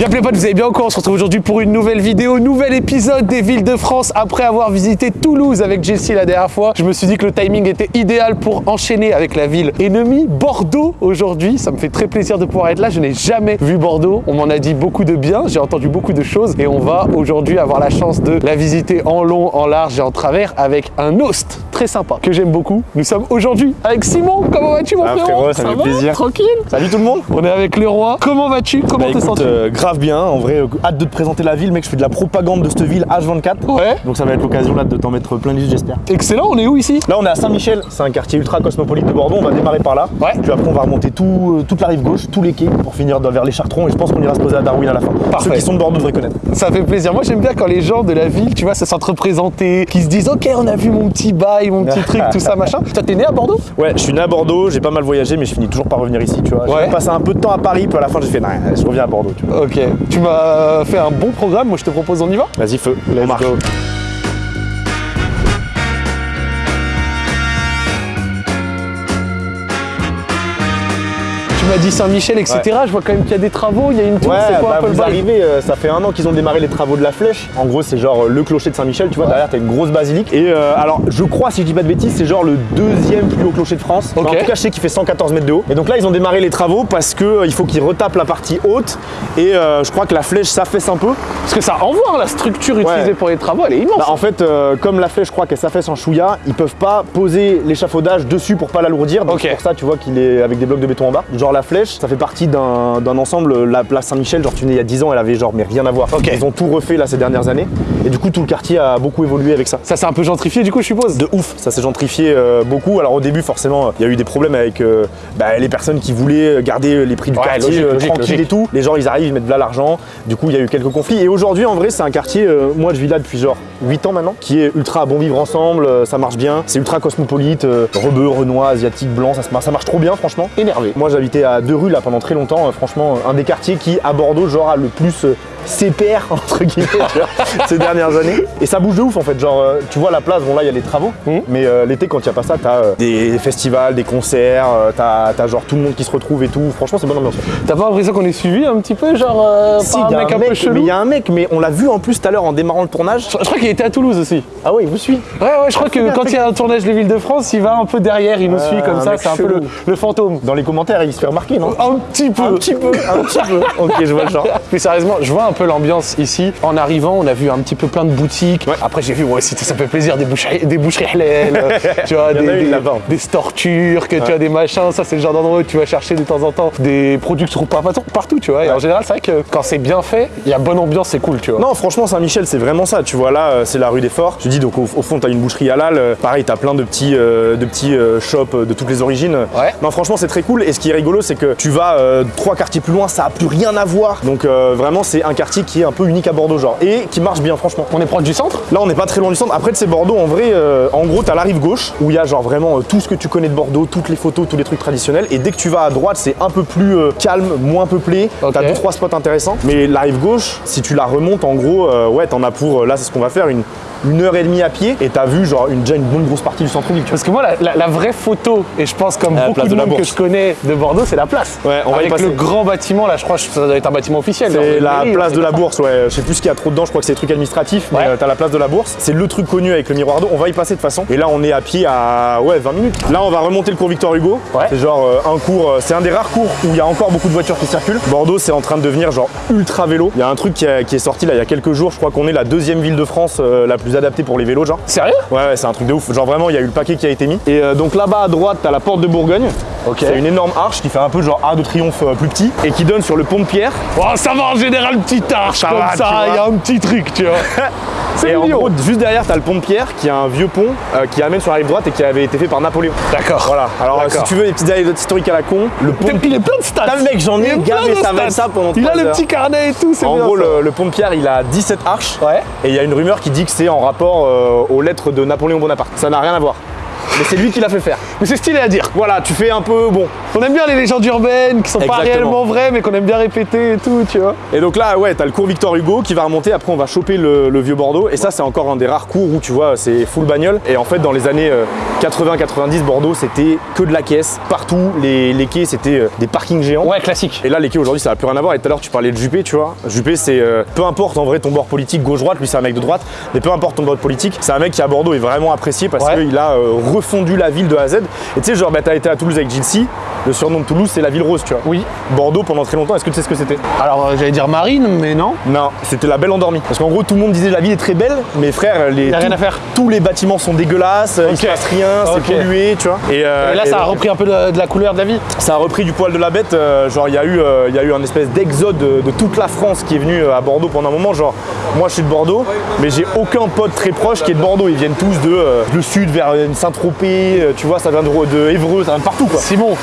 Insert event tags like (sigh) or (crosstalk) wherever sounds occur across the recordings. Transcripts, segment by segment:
Bien les potes, vous allez bien encore On se retrouve aujourd'hui pour une nouvelle vidéo, nouvel épisode des villes de France. Après avoir visité Toulouse avec Jessie la dernière fois, je me suis dit que le timing était idéal pour enchaîner avec la ville ennemie, Bordeaux aujourd'hui. Ça me fait très plaisir de pouvoir être là. Je n'ai jamais vu Bordeaux. On m'en a dit beaucoup de bien, j'ai entendu beaucoup de choses et on va aujourd'hui avoir la chance de la visiter en long, en large et en travers avec un host très sympa que j'aime beaucoup. Nous sommes aujourd'hui avec Simon. Comment vas-tu mon Ah, frérot frérot, ça fait va plaisir. Tranquille Salut tout le monde On est avec le roi. Comment vas-tu Comment Bah, te écoute, sens-tu euh, grave bien, en vrai, euh, hâte de te présenter la ville, mec, je fais de la propagande de cette ville H24. Ouais. Donc ça va être l'occasion là de t'en mettre plein les yeux, j'espère. Excellent, on est où ici Là on est à Saint-Michel, c'est un quartier ultra cosmopolite de Bordeaux, on va démarrer par là. Ouais. Puis après on va remonter tout, euh, toute la rive gauche, tous les quais pour finir vers les Chartrons et je pense qu'on ira se poser à Darwin à la fin. Parfait. Ceux qui sont de Bordeaux devraient connaître. Ça fait plaisir. Moi, j'aime bien quand les gens de la ville, tu vois, se sentent représentés, qui se disent Ok, on a vu mon petit bail, mon petit (laughs) truc, tout ça, machin. Toi, t'es né à Bordeaux? Ouais, je suis né à Bordeaux, j'ai pas mal voyagé mais je finis toujours par revenir ici, tu vois. Ouais. J'ai passé un peu de temps à Paris, puis à la fin j'ai fait, non, je reviens à Bordeaux, tu vois. Ok. Tu m'as fait un bon programme. Moi, je te propose, on y va? Vas-y, feu, on marche. go. M'as dit Saint-Michel, etc. Je vois quand même qu'il y a des travaux. Il y a une tour. Ouais, c'est quoi bah, vous arrivez, euh, ça fait un an qu'ils ont démarré les travaux de la flèche. En gros, c'est genre euh, le clocher de Saint-Michel, tu vois, derrière t'as une grosse basilique. Et euh, alors, je crois, si je dis pas de bêtises, c'est genre le deuxième plus haut clocher de France. Ok. En tout cas, je sais qu'il fait 114 mètres de haut. Et donc là, ils ont démarré les travaux parce que euh, il faut qu'ils retapent la partie haute. Et je crois que la flèche s'affaisse un peu. Parce que ça envoie la structure utilisée pour les travaux. Elle est immense. Bah, en fait, comme la flèche, je crois qu'elle s'affaisse en chouïa, ils peuvent pas poser l'échafaudage dessus pour pas l'alourdir. Donc pour ça, tu vois qu'il est avec des blocs de béton en bas. Genre la flèche, ça fait partie d'un ensemble. La place Saint-Michel, genre tu venais il y a 10 ans, elle avait genre mais rien à voir. Ok. Ils ont tout refait là ces dernières années. Et du coup, tout le quartier a beaucoup évolué avec ça. Ça s'est un peu gentrifié, du coup, je suppose? De ouf, ça s'est gentrifié euh, beaucoup. Alors au début, forcément, il y a eu des problèmes avec euh, bah, les personnes qui voulaient garder les prix du Ouais, quartier logique, euh, logique, tranquille logique. et tout. Les gens, ils arrivent, ils mettent de là l'argent. Du coup, il y a eu quelques conflits. Et aujourd'hui, en vrai, c'est un quartier, euh, moi je vis là depuis genre 8 ans maintenant, qui est ultra bon vivre ensemble, euh, ça marche bien. C'est ultra cosmopolite, euh, rebeu, renois, asiatique, blanc, ça, ça marche trop bien, franchement. Énervé. Moi, j'habitais à deux rues là pendant très longtemps. euh, franchement, un des quartiers qui, à Bordeaux, genre, a le plus euh, CPR, (laughs) entre guillemets, ces dernières années. Et ça bouge de ouf, en fait. Genre, euh, tu vois, la place, bon, là, il y a les travaux. Mhm. Mais euh, l'été, quand il n'y a pas ça, t'as euh, des festivals, des concerts, euh, t'as t'as genre tout le monde qui se retrouve et tout. Franchement, c'est bonne ambiance. T'as pas l'impression qu'on est suivi un petit peu, genre, euh, Si, par un mec un un peu chelou il y a un mec, mais on l'a vu en plus tout à l'heure en démarrant le tournage. Je je crois qu'il était à Toulouse aussi. Ah ouais, il vous suit. Ouais, ouais, je crois que quand il y a un tournage des villes de France, il va un peu derrière, il nous Ah, suit comme ça, c'est un peu le, le fantôme. Dans les commentaires, il se fait remarquer, non? Un petit peu. Un petit peu, un petit peu. (laughs) Ok, je vois le genre. Plus sérieusement, je vois un peu l'ambiance ici. En arrivant, on a vu un petit peu plein de boutiques. Ouais. Après, j'ai vu, ouais, aussi, ça fait plaisir, des boucheries, des boucheries halal, (laughs) tu vois, des, des, stores turcs, tu vois, des machins. Ça, c'est le genre d'endroit où tu vas chercher de temps en temps des produits que tu trouves pas partout- tu vois. Et en général, c'est vrai que quand c'est bien fait, il y a bonne ambiance, c'est cool, tu vois. Non, franchement, Saint-Michel, c'est vraiment ça. Tu vois, là, euh, c'est la rue des Forts. Je te dis, donc au, au fond, t'as une boucherie halal. Euh, Pareil, t'as plein de petits, euh, de petits euh, shops de toutes les origines. Ouais. Non, franchement, c'est très cool. Et ce qui est rigolo, c'est que tu vas euh, trois quartiers plus loin, ça a plus rien à voir. Donc, vraiment, c'est un quartier qui est un peu unique à Bordeaux, genre. Et qui marche bien, franchement. On est proche du centre? Là, on n'est pas très loin du centre. Après, c'est Bordeaux, en vrai, euh, en gros, t'as la rive gauche où il y a genre vraiment euh, tout ce que tu connais de Bordeaux, toutes les photos, tous les trucs traditionnels. Et dès que tu vas à droite, c'est un peu plus euh, calme, moins peuplé. T'as deux, trois spots intéressants. Mais la rive gauche, si tu la remontes, en gros, ouais, t'en as pour, là, c'est ce qu'on va faire, une, une heure et demie à pied. Et t'as vu, genre, une, déjà une bonne grosse partie du centre-ville. Parce que moi, la, la- la vraie photo, et je pense comme la beaucoup de de monde que je connais de Bordeaux, c'est la place. Ouais, on va y Avec le grand bâtiment, là, je crois que ça doit être un bâtiment officiel. C'est la mairie, place de la bourse, ouais. Je sais plus ce qu'il y a trop dedans, je crois que c'est des trucs administratifs, mais Ouais. euh, t'as la place de la bourse. C'est le truc connu avec le miroir d'eau. On va y passer de toute façon. Et là, on est à pied à ouais, 20 minutes. Là, on va remonter le cours Victor Hugo. Ouais. C'est genre euh, un cours, euh, c'est un des rares cours où il y a encore beaucoup de voitures qui circulent. Bordeaux, c'est en train de devenir genre ultra vélo. Il y a un truc qui, a- qui est sorti là il y a quelques jours. Je crois qu'on est la deuxième ville de France euh, la plus adaptée pour les vélos, genre. Sérieux Ouais, ouais, c'est un truc de ouf. Genre vraiment, il y a eu le paquet qui a été mis. Et euh, donc là-bas à droite, t'as la porte de Bourgogne. Ok. C'est une énorme arche qui fait un peu genre Arc de Triomphe euh, plus petit et qui donne sur le pont de Pierre. Oh, ça va en général, petite arche comme va, tu ça, il y a un petit truc, tu vois. (laughs) C'est Et en mignon. gros, juste derrière, t'as le pont de Pierre, qui est un vieux pont euh, qui amène sur la rive droite et qui avait été fait par Napoléon. D'accord. Voilà. Alors, si tu veux des petites anecdotes historiques à la con, le pont. Il est plein de stats. Le mec, j'en ai gavé ça va ça pendant Il a le petit carnet et tout, c'est En gros, ça. le, le pont de Pierre, il a 17 arches. Ouais. Et il y a une rumeur qui dit que c'est en rapport euh, aux lettres de Napoléon Bonaparte. Ça n'a rien à voir. Mais c'est lui qui l'a fait faire. Mais c'est stylé à dire. Voilà, tu fais un peu bon. On aime bien les légendes urbaines qui sont pas réellement vraies, mais qu'on aime bien répéter et tout, tu vois. Et donc là, ouais, t'as le cours Victor Hugo qui va remonter. Après, on va choper le, le vieux Bordeaux. Et ça, c'est encore un des rares cours où tu vois, c'est full bagnole. Et en fait, dans les années 80-90, Bordeaux, c'était que de la caisse partout. Les, les quais, c'était euh, des parkings géants. Ouais, classique. Et là, les quais aujourd'hui, ça n'a plus rien à voir. Et tout à l'heure, tu parlais de Juppé, tu vois. Juppé, c'est euh, peu importe en vrai ton bord politique, gauche-droite, lui, c'est un mec de droite. Mais peu importe ton bord politique, c'est un mec qui à Bordeaux est vraiment apprécié parce Ouais. qu'il a euh, refondu la ville de A à Z. Et tu sais, genre, bah, t'as été à Toulouse avec Gilles Le surnom de Toulouse, c'est la ville rose, tu vois. Oui. Bordeaux, pendant très longtemps, est-ce que tu sais ce que c'était? Alors, euh, j'allais dire marine, mais non. Non, c'était la belle endormie. Parce qu'en gros, tout le monde disait la ville est très belle, mais frère, les, Y a rien à faire. tous les bâtiments sont dégueulasses, il se passe rien, c'est pollué, tu vois. Et, euh, Et là, et ça a repris un peu de, de la couleur de la vie. ça a repris du poil de la bête. euh, genre, il y, a eu, euh, y a eu un espèce d'exode de, de toute la France qui est venu à Bordeaux pendant un moment. Genre, moi, je suis de Bordeaux, mais j'ai aucun pote très proche qui est de Bordeaux. Ils viennent tous de le sud vers Saint-Tropez, tu vois, ça vient de, de Évreux, ça vient de partout, quoi. Simon,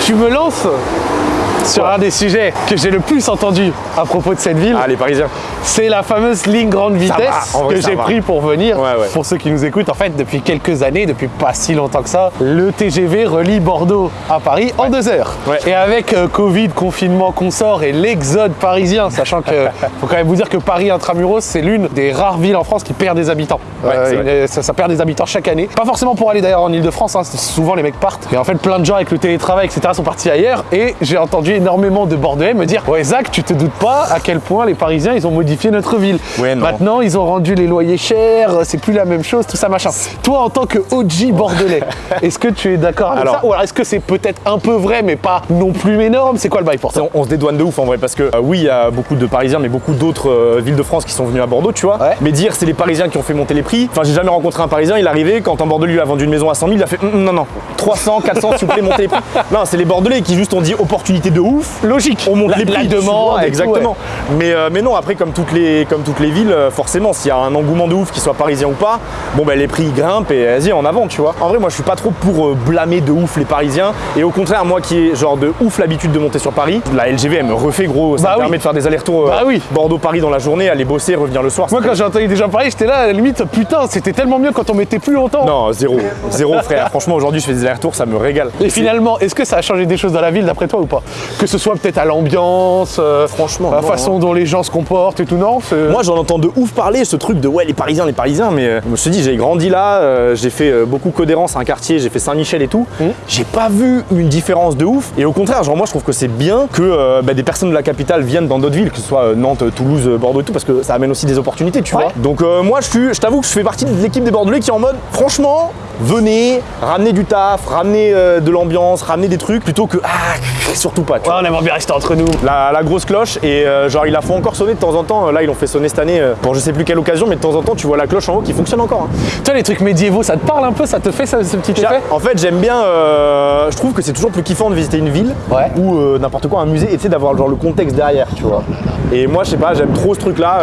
tu me lances? Sur un des sujets que j'ai le plus entendu à propos de cette ville. Ah, les Parisiens. C'est la fameuse ligne grande vitesse va, en vrai, que j'ai pris pour venir. Ouais, ouais. Pour ceux qui nous écoutent, en fait, depuis quelques années, depuis pas si longtemps que ça, le TGV relie Bordeaux à Paris en deux heures. Et avec euh, Covid, confinement, consort et l'exode parisien, sachant que (laughs) faut quand même vous dire que Paris intramuros, c'est l'une des rares villes en France qui perd des habitants. Vrai. ça, ça perd des habitants chaque année. Pas forcément pour aller d'ailleurs en Ile-de-France, hein, souvent les mecs partent. Et en fait, plein de gens avec le télétravail, etc., sont partis ailleurs. Et j'ai entendu énormément de Bordelais me dire Ouais, Zach, tu te doutes pas à quel point les Parisiens, ils ont modifié notre ville. Ouais, non. Maintenant, ils ont rendu les loyers chers, c'est plus la même chose, tout ça, machin. Toi, en tant que OG bordelais, (laughs) est-ce que tu es d'accord avec Alors- ça? Ou alors est-ce que c'est peut-être un peu vrai, mais pas non plus énorme? C'est quoi le bail pour toi? On, on se dédouane de ouf en vrai parce que euh, oui il y a beaucoup de Parisiens mais beaucoup d'autres euh, villes de France qui sont venus à Bordeaux tu vois Ouais. mais dire c'est les Parisiens qui ont fait monter les prix enfin j'ai jamais rencontré un Parisien il est arrivé quand un Bordelais lui a vendu une maison à 100 000 il a fait Hum, hum, non non 300 400 s'il vous plaît montez les prix (laughs) non c'est les Bordelais qui juste ont dit opportunité de ouf Logique. on monte La- les la prix tu demande tout, exactement mais, euh, mais non après comme toutes les, comme toutes les villes euh, forcément s'il y a un engouement de ouf qu'il soit parisien ou pas bon ben les prix grimpent et vas-y en avant tu vois en vrai moi je suis pas trop pour euh, blâmer de ouf les Parisiens et au contraire moi qui ai genre de ouf l'habitude de monter sur Paris la LGV elle me refait gros ça Bah me oui. permet de faire des allers-retours euh, Bah oui. Bordeaux-Paris dans la journée aller bosser revenir le soir Moi, quand j'ai entendu des gens parler, j'étais là, à la limite, putain, c'était tellement mieux quand on mettait plus longtemps. non, zéro. Zéro, frère. Franchement, aujourd'hui, je fais des allers-retours, ça me régale. Et finalement, est-ce que ça a changé des choses dans la ville d'après toi ou pas? Que ce soit peut-être à l'ambiance, euh, Franchement, la non, façon dont les gens se comportent et tout, non Moi, j'en entends de ouf parler, ce truc de ouais, les Parisiens, les Parisiens, mais euh, je me suis dit, j'ai grandi là, euh, j'ai fait beaucoup Codérance, un quartier, j'ai fait Saint-Michel et tout. J'ai pas vu une différence de ouf. Et au contraire, genre, moi, je trouve que c'est bien que bah, des personnes de la capitale viennent dans d'autres villes, que ce soit Nantes, Toulouse, Bordeaux et tout, parce que ça amène aussi des opportunités, tu Ouais. vois. Donc, moi, je suis, je t'avoue que je fais partie de l'équipe des Bordelais qui est en mode, franchement, venez, ramenez du taf, ramenez de l'ambiance, ramenez des trucs, plutôt que, ah, surtout pas, tu vois. Ouais, on aimerait bien rester entre nous. La, la grosse cloche et euh, genre ils la font encore sonner de temps en temps. Là ils l'ont fait sonner cette année euh, pour je sais plus quelle occasion, mais de temps en temps tu vois la cloche en haut qui fonctionne encore. hein. Toi, les trucs médiévaux, ça te parle un peu Ça te fait ce, ce petit effet En fait j'aime bien, euh, je trouve que c'est toujours plus kiffant de visiter une ville Ouais. ou euh, n'importe quoi un musée et tu sais d'avoir genre le contexte derrière, tu vois. Et moi je sais pas, j'aime trop ce truc là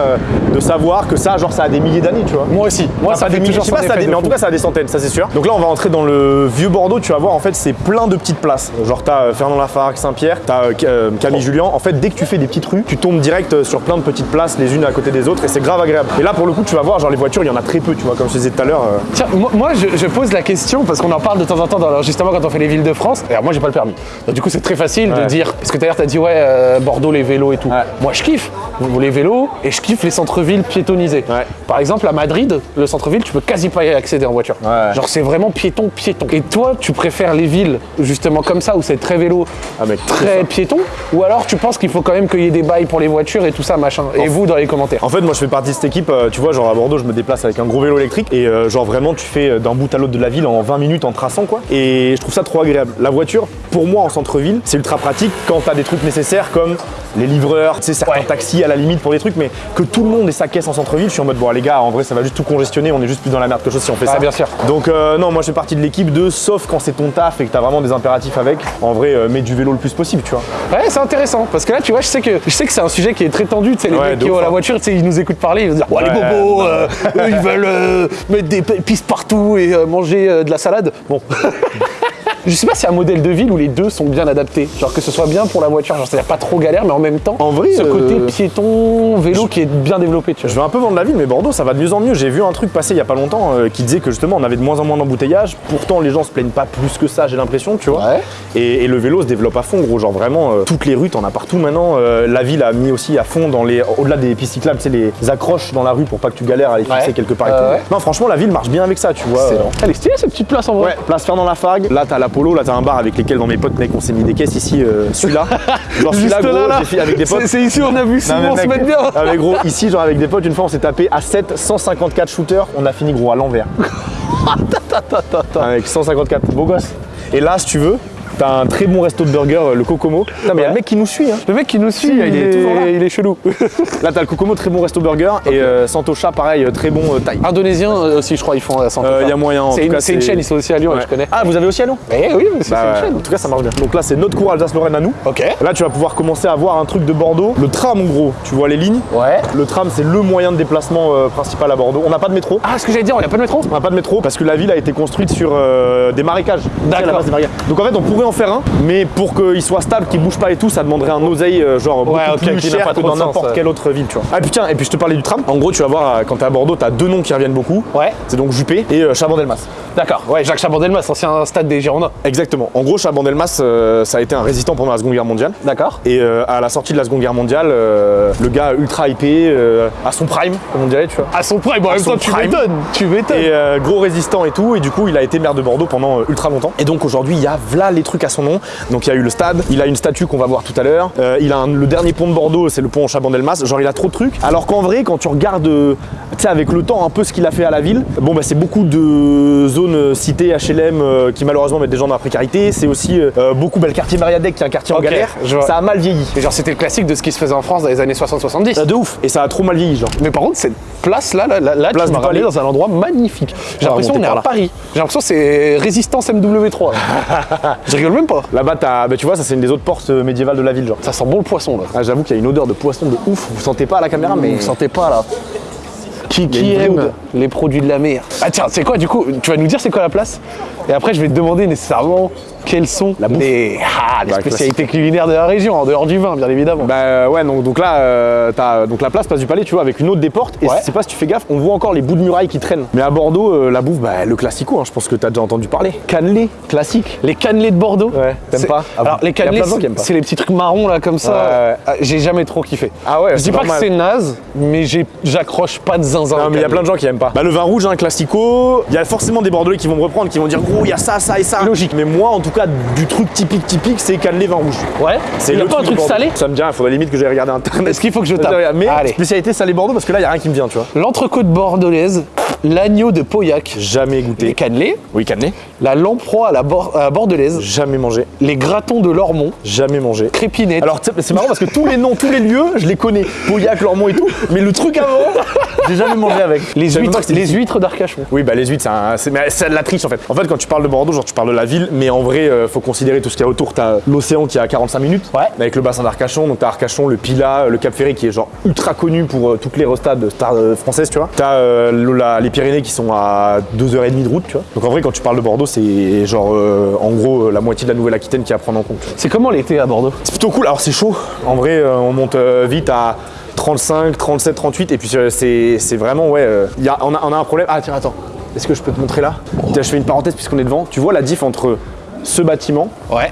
de savoir que ça genre ça a des milliers d'années, tu vois. Moi aussi. Moi, Enfin, ça fait des milliers, je sais pas, ça a des- de mais en tout cas ça a des centaines, ça c'est sûr. Donc là on va entrer dans le vieux Bordeaux, tu vas voir en fait c'est plein de petites places. Genre t'as euh, Fernand Lafargue, Saint-Pierre, t'as euh, euh, Camille Julien. En fait dès que tu fais des petites rues, tu tombes direct euh, sur plein de petites places les unes à côté des autres et c'est grave agréable. Et là pour le coup tu vas voir genre les voitures il y en a très peu, tu vois comme je te disais tout à l'heure. euh, Tiens, moi, moi, je, je pose la question parce qu'on en parle de temps en temps, dans, justement quand on fait les villes de France. Et alors, moi, j'ai pas le permis. Donc, du coup, c'est très facile de dire. Parce que d'ailleurs, t'as dit, ouais, euh, Bordeaux, les vélos et tout. Ouais. Moi, je kiffe les vélos et je kiffe les centres-villes piétonisés. Ouais. Par exemple, à Madrid, le centre-ville, tu peux quasi pas y accéder en voiture. Genre, c'est vraiment piéton, piéton. Et toi, tu préfères les villes justement comme ça où c'est très vélo, Ah, mec, très piéton Ou alors tu penses qu'il faut quand même qu'il y ait des bails pour les voitures et tout ça, machin Et vous, dans les commentaires En fait, moi je fais partie de cette équipe, euh, tu vois, genre à Bordeaux, je me déplace avec un gros vélo électrique et euh, genre vraiment tu fais euh, d'un bout à l'autre de la ville en 20 minutes en traçant quoi. Et je trouve ça trop agréable. La voiture, pour moi en centre-ville, c'est ultra pratique quand t'as des trucs nécessaires comme les livreurs, tu sais, certains Ouais. taxis à la limite pour des trucs, mais que tout le monde ait sa caisse en centre-ville, je suis en mode bon les gars, en vrai ça va juste tout congestionner, on est juste plus dans la merde que chose si on fait Ah, ça. bien sûr. Donc euh, non, moi je fais partie de l'équipe de sauf quand c'est ton taf et que t'as vraiment des impératifs avec, en vrai euh, mets du vélo le plus possible, tu vois. Ouais, c'est intéressant parce que là, tu vois, je sais que je sais que c'est un sujet qui est très tendu. Tu sais, les Ouais, mecs qui ont la hein. voiture, tu sais, ils nous écoutent parler, ils vont dire, ouais, les bobos, euh, eux, ils veulent euh, mettre des pistes partout et euh, manger de la salade. Bon, (laughs) Je sais pas si un modèle de ville où les deux sont bien adaptés. Genre que ce soit bien pour la voiture, genre c'est-à-dire pas trop galère, mais en même temps, En vrai, ce euh, côté piéton, vélo qui est bien développé, tu Je vois. vais un peu vendre la ville, mais Bordeaux, ça va de mieux en mieux. J'ai vu un truc passer il y a pas longtemps euh, qui disait que justement on avait de moins en moins d'embouteillages. Pourtant, les gens se plaignent pas plus que ça, j'ai l'impression, tu vois. Ouais. Et, et le vélo se développe à fond, gros. Genre vraiment, euh, toutes les rues, t'en as partout maintenant. Euh, la ville a mis aussi à fond dans les, au-delà des pistes cyclables, c'est les accroches dans la rue pour pas que tu galères à les fixer Ouais. quelque part. et Euh, tout. ouais. Non, franchement, la ville marche bien avec ça, tu vois. Excellent. Euh, Elle est stylée cette petite place en vrai. Place Fernand Lafargue. Là, t'as l'Apollo, là, t'as un bar avec lesquels dans mes potes, mec, on s'est mis des caisses ici. euh, celui-là. (laughs) Genre celui-là, gros, là, là. j'ai fait avec des potes. C'est- ici on a vu Simon se mettre bien. Ah mais gros, ici genre avec des potes, une fois on s'est tapé à 7, 154 shooters, on a fini gros à l'envers. (laughs) Avec 154, beau gosse. Et là si tu veux, t'as un très bon resto de burger, euh, le Kokomo. Putain mais y a le mec qui nous suit hein. Le mec qui nous suit, Si, il, il est est, toujours là. il est chelou. (laughs) Là t'as le Kokomo, très bon resto burger. Et euh, Santocha pareil, euh, très bon euh, taille. Indonésien euh, aussi, je crois, ils font à Santofa. Euh, y a moyen, en C'est une, chaîne, ils sont aussi à Lyon, Ouais. je connais. Ah vous avez aussi à Lyon Eh oui, mais c'est Bah, c'est une chaîne. En tout cas ça marche bien. Donc là c'est notre cours Alsace-Lorraine à nous. Ok. Là tu vas pouvoir commencer à voir un truc de Bordeaux. Le tram en gros, tu vois les lignes. Ouais. Le tram c'est le moyen de déplacement principal à Bordeaux. On n'a pas de métro. Ah, ce que j'allais dire, on a pas de métro On n'a pas de métro parce que la ville a été construite sur des marécages. D'accord. Donc en fait, on pourrait en faire un, mais pour qu'il soit stable, qu'il bouge pas et tout, ça demanderait un oseille euh, genre beaucoup plus cher pas que trop dans n'importe quelle autre ville, tu vois. Ah putain, et puis je te parlais du tram. En gros, tu vas voir euh, quand t'es à Bordeaux, t'as deux noms qui reviennent beaucoup. Ouais. C'est donc Juppé et euh, Chabandelmas. D'accord, ouais, Jacques Chabandelmas, ancien stade des Girondins. Exactement. En gros, Chabandelmas, euh, ça a été un résistant pendant la Seconde Guerre mondiale. D'accord. Et euh, à la sortie de la Seconde Guerre mondiale, euh, le gars ultra hypé, à son prime, comme on dirait, tu vois. À son prime, bon, en même temps, tu m'étonnes. Tu m'étonnes. Et gros résistant et tout, et du coup il a été maire de Bordeaux pendant ultra longtemps. Et donc aujourd'hui il y a v'là les trucs à son nom. Donc il y a eu le stade, il a une statue qu'on va voir tout à l'heure, Euh, il a un- le dernier pont de Bordeaux, c'est le pont Chabandelmas, genre il a trop de trucs. Alors qu'en vrai quand tu regardes, euh, tu sais avec le temps un peu ce qu'il a fait à la ville, bon bah c'est beaucoup de zones euh, citées HLM euh, qui malheureusement mettent des gens dans la précarité, c'est aussi beaucoup bah, le quartier Mariadec qui est un quartier en galère, je ça a mal vieilli. Et genre, c'était le classique de ce qui se faisait en France dans les années 60-70. Euh, De ouf, et ça a trop mal vieilli genre. Mais par contre, cette place-là, là, là, là, Place tu Palais. dans un endroit magnifique. J'ai l'impression qu'on est à. Paris. J'ai l'impression que c'est Résistance MW3. (laughs) rigole même pas. Là-bas t'as, bah, tu vois ça c'est une des autres portes euh, médiévales de la ville genre. Ça sent bon le poisson là. Ah, J'avoue qu'il y a une odeur de poisson de ouf, vous sentez pas à la caméra mais... Vous sentez pas là Qui, qui aime les produits de la mer? Ah tiens, c'est quoi du coup? Tu vas nous dire c'est quoi la place? Et après je vais te demander nécessairement quelles sont bouffe. les, ah, les Bah, spécialités culinaires de la région, en dehors du vin bien évidemment. Bah euh, ouais donc, donc là euh, t'as donc la place place du palais tu vois avec une autre des portes et Ouais. je sais pas si tu fais gaffe on voit encore les bouts de muraille qui traînent. Mais à Bordeaux euh, la bouffe bah le classico hein, je pense que t'as déjà entendu parler. Cannelé classique. les cannelés de Bordeaux Ouais, t'aimes c'est- pas? Ah Alors les cannelés, de gens qui aiment pas. c'est les petits trucs marrons là comme ça. Ouais, ouais. Ah, J'ai jamais trop kiffé. Ah ouais, Je dis c'est pas normal. que c'est naze, mais j'ai- j'accroche pas de zinzin. Non mais il y a plein de gens qui aiment pas. Bah le vin rouge un classico, il y a forcément des bordelais qui vont me reprendre qui vont dire gros il y a ça ça et ça. Logique. Mais moi en tout cas du truc typique typique c'est cannelé vin rouge. Ouais. Il a le pas un truc salé Ça me dit rien, faudrait limite que j'aille regarder internet. Est-ce qu'il faut que je tape Mais Allez. spécialité salé Bordeaux parce que là il y a rien qui me vient tu vois. L'entrecôte bordelaise, l'agneau de Pauillac, Jamais les goûté. cannelés, Oui cannelé. la lamproie à la à bordelaise, Jamais mangé. les gratons de Lormont, Jamais mangé. crépinette. Alors c'est marrant parce que tous les noms, tous les lieux, je les connais. Pauillac, Lormont et tout. Mais le truc avant, j'ai jamais mangé avec. (laughs) les huîtres, les huîtres d'Arcachon. Oui, bah les huîtres, c'est un- c'est c'est de la triche en fait. En fait, quand tu parles de Bordeaux, genre tu parles de la ville, mais en vrai, euh, faut considérer tout ce qu'il y a autour. T'as l'océan qui est à 45 minutes, Ouais. avec le bassin d'Arcachon. Donc t'as Arcachon, le Pilat, le Cap Ferré qui est genre ultra connu pour euh, toutes les restades stars euh, françaises, tu vois. T'as la- les Pyrénées qui sont à 2h30 de route, tu vois. Donc en vrai, quand tu parles de Bordeaux, c'est genre en gros la moitié de la Nouvelle-Aquitaine qui est à prendre en compte. C'est comment l'été à Bordeaux? C'est plutôt cool. Alors c'est chaud. En vrai, on monte vite à 35, 37, 38. Et puis c'est vraiment, ouais. euh, y a, on, a, on a un problème. Ah tiens, attends. Est-ce que je peux te montrer là? Tiens, Je fais une parenthèse puisqu'on est devant. Tu vois la diff entre ce bâtiment Ouais.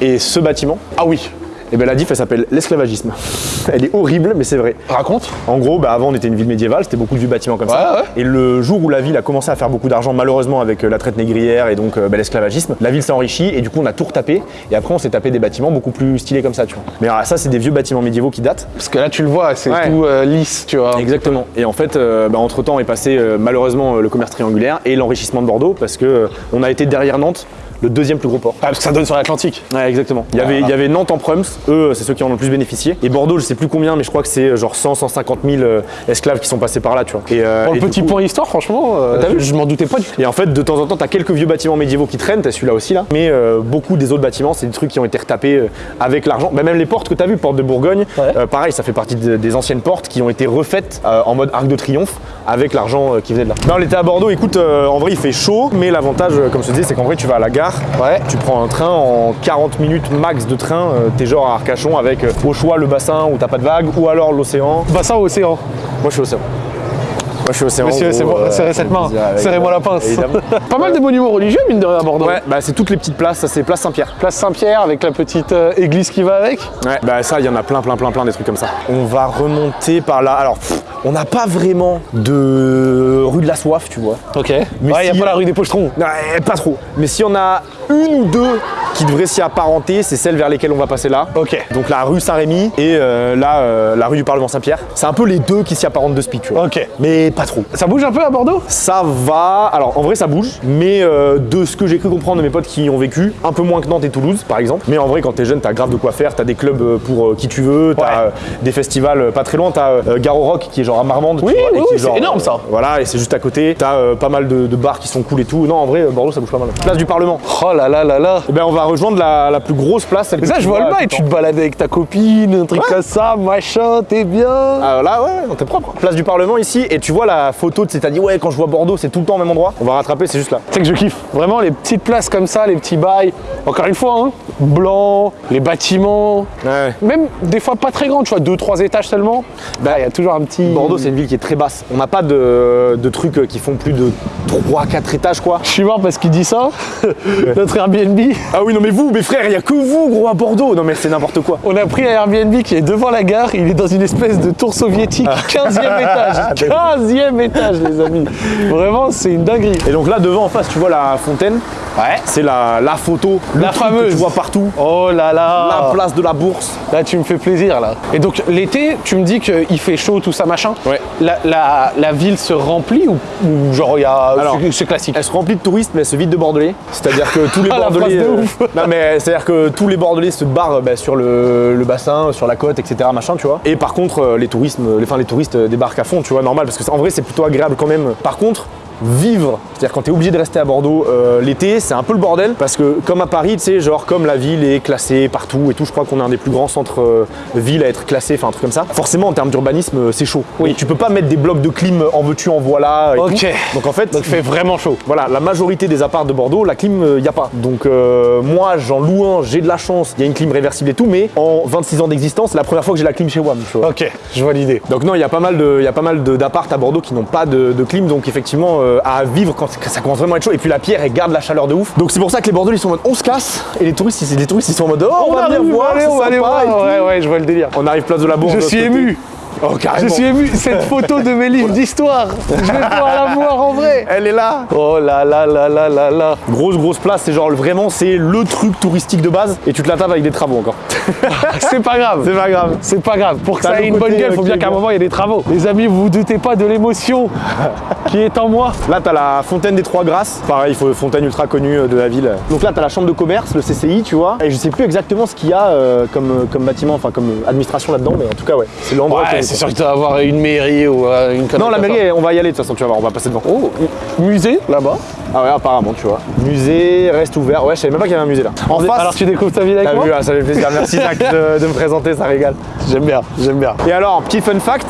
et ce bâtiment Ah oui. Et bien la diff, elle s'appelle l'esclavagisme. (laughs) Elle est horrible, mais c'est vrai. Raconte. En gros, bah, avant on était une ville médiévale, c'était beaucoup de vieux bâtiments comme ça. Ouais. Et le jour où la ville a commencé à faire beaucoup d'argent, malheureusement avec euh, la traite négrière et donc euh, bah, l'esclavagisme, la ville s'est enrichie et du coup on a tout retapé. Et après on s'est tapé des bâtiments beaucoup plus stylés comme ça, tu vois. Mais alors, ça, c'est des vieux bâtiments médiévaux qui datent. Parce que là, tu le vois, c'est Ouais. tout euh, lisse, tu vois. Exactement. Et en fait, entre temps est passé euh, malheureusement le commerce triangulaire et l'enrichissement de Bordeaux parce que on a été derrière Nantes. Le deuxième plus gros port. Ah, parce que ça donne sur l'Atlantique. Ouais, exactement. Il y, avait, il y avait Nantes en Prums, eux, c'est ceux qui en ont le plus bénéficié. Et Bordeaux, je sais plus combien, mais je crois que c'est euh, genre 100, 150 000 euh, esclaves qui sont passés par là, tu vois. Et, euh, Pour le et petit coup- point histoire, franchement, euh, T'as vu je m'en doutais pas du tout. Et en fait, de temps en temps, t'as quelques vieux bâtiments médiévaux qui traînent, t'as celui-là aussi là. Mais euh, beaucoup des autres bâtiments, c'est des trucs qui ont été retapés avec l'argent. Bah, même les portes que t'as vues, porte de Bourgogne, Ouais. pareil, ça fait partie de- des anciennes portes qui ont été refaites en mode arc de triomphe avec l'argent qui venait de là. Non, l'été à Bordeaux, écoute, en vrai, il fait chaud, mais l'avantage, comme je te disais, c'est qu'en vrai, tu vas à la gare gare. Ouais. Tu prends un train en 40 minutes max de train, euh, t'es genre à Arcachon avec euh, au choix le bassin où t'as pas de vagues ou alors l'océan. Bassin ou océan Moi je suis océan. Moi je suis océan. Monsieur, c'est bon, serrez cette main, serrez-moi la pince. (laughs) Pas mal de monuments religieux, mine de rien, à Bordeaux. Ouais, bah c'est toutes les petites places, ça c'est place Saint-Pierre. Place Saint-Pierre avec la petite euh, église qui va avec. Ouais, bah ça, il y en a plein, plein, plein, plein des trucs comme ça. On va remonter par là. Alors, pff, on n'a pas vraiment de rue de la soif, tu vois. Ok. Mais ouais, il si- a pas la rue des Pochetrons. Ouais, pas trop. Mais si on a une ou deux qui devraient s'y apparenter, c'est celles vers lesquelles on va passer là. Ok. Donc la rue Saint-Rémy et euh, là, euh, la rue du Parlement Saint-Pierre. C'est un peu les deux qui s'y apparentent de speed, tu vois. Ok. Mais pas trop. Ça bouge un peu à Bordeaux? Ça va. Alors en vrai, ça bouge. Mais euh, de ce que j'ai cru comprendre de mes potes qui y ont vécu, un peu moins que Nantes et Toulouse, par exemple. Mais en vrai, quand t'es jeune, t'as grave de quoi faire. T'as des clubs pour qui tu veux. T'as Ouais. des festivals pas très loin. T'as Garo Rock qui est genre à Marmande. tu Oui, vois, c'est énorme, ça. Voilà, et c'est juste à côté. T'as pas mal de, de bars qui sont cool et tout. Non, en vrai, Bordeaux, ça bouge pas mal. Place du Parlement. Oh là là là là. Eh ben, on va rejoindre la, la plus grosse place. Celle Mais que ça, tu je vois le bail. Tu te balades avec ta copine, un truc comme ça, machin, t'es bien. Ah, là, ouais, t'es propre. Place du Parlement ici, et tu vois la photo, tu t'as dit, ouais, quand je vois Bordeaux, c'est tout le temps au même endroit. On va rattraper, c'est juste là. Tu sais que je kiffe. Vraiment, les petites places comme ça, les petits bails. Encore une fois, hein, blanc, les bâtiments. Ouais. Même des fois pas très grands, tu vois, deux, trois étages seulement. Bah, il y a toujours un petit. Bordeaux, c'est une ville qui est très basse. On n'a pas de, de trucs euh, qui font plus de 3-4 étages, quoi. Je suis mort parce qu'il dit ça. (laughs) Notre Airbnb. Ah oui, non, mais vous, mes frères, il y a que vous, gros, à Bordeaux. Non, mais c'est n'importe quoi. On a pris un Airbnb qui est devant la gare. Il est dans une espèce de tour soviétique. 15e (laughs) étage. 15e étage, les amis. Vraiment, c'est une dinguerie. Et donc là, devant, en face, tu vois la fontaine. Ouais. C'est la, la photo, le La truc que fameuse. tu vois partout. Oh là là. La place de la bourse. Là, tu me fais plaisir, là. Et donc, l'été, tu me dis qu'il fait chaud, tout ça, machin. Ouais. La, la- la ville se remplit ou, ou genre, il y a. C'est- classique? Elle se remplit de touristes, mais elle se vide de Bordelais. C'est-à-dire que tous les Ah, Bordelais. euh, non, mais c'est-à-dire que tous les Bordelais se barrent bah, sur le, le bassin, sur la côte, etc. Machin, tu vois. Et par contre, euh, les touristes, les, enfin, les touristes débarquent à fond, tu vois, normal, parce que c'est- en vrai, c'est plutôt agréable quand même. Par contre. Vivre, c'est-à-dire quand t'es obligé de rester à Bordeaux euh, l'été, c'est un peu le bordel parce que comme à Paris, tu sais, genre comme la ville est classée partout et tout, je crois qu'on est un des plus grands centres euh, villes à être classé, enfin un truc comme ça. Forcément, en termes d'urbanisme, euh, c'est chaud. Oui. Donc, tu peux pas mettre des blocs de clim en veux-tu, en voilà. Et Ok. tout. Donc en fait, Donc, il fait vraiment chaud. voilà, la majorité des apparts de Bordeaux, la clim, il n'y a pas. Donc euh, moi, j'en loue un, j'ai de la chance, il y a une clim réversible et tout, mais en 26 ans d'existence, c'est la première fois que j'ai la clim chez WAM, tu. Ok, je vois l'idée. Donc non, il y a pas mal de, il y a pas mal de- d'apparts à Bordeaux qui n'ont pas de, de clim, donc effectivement euh, à vivre quand ça commence vraiment à être chaud. Et puis la pierre, elle garde la chaleur de ouf. Donc c'est pour ça que les Bordelais ils sont en mode on se casse, et les touristes, ils, les touristes ils sont en mode oh, on, va venir arrive, voir, c'est on va aller voir. Ouais, ouais, je vois le délire. On arrive place de la Bourse. Je suis ému. Oh Je carrément. suis ému. Cette photo de mes livres d'histoire, je vais pouvoir la voir en vrai. Elle est là. Oh là là là là là là. Grosse grosse place, c'est genre vraiment c'est le truc touristique de base, et tu te la tapes avec des travaux encore. (laughs) C'est pas grave. c'est pas grave. C'est pas grave. Pour que ça ait une bonne gueule, il faut euh, bien qu'à un moment il y ait des travaux. Les amis, vous vous doutez pas de l'émotion qui est en moi. Là, t'as la fontaine des Trois Grâces. Pareil, faut- fontaine ultra connue euh, de la ville. Donc là, t'as la chambre de commerce, le CCI, tu vois. Et je sais plus exactement ce qu'il y a euh, comme, comme bâtiment, enfin comme administration là-dedans, mais en tout cas, ouais. C'est l'endroit. Ouais, c'est sûr que tu vas avoir une mairie ou euh, une connerie Non, la mairie, on va y aller de toute façon, tu vas voir, on va passer devant. Oh. Musée là-bas? ah ouais, apparemment, tu vois. Musée reste ouvert. Ouais, je savais même pas qu'il y avait un musée là. En face. Alors tu découvres ta ville avec moi vu, ah, ça fait plaisir. Merci Zach de, de me présenter, ça régale. J'aime bien, j'aime bien. Et alors, petit fun fact,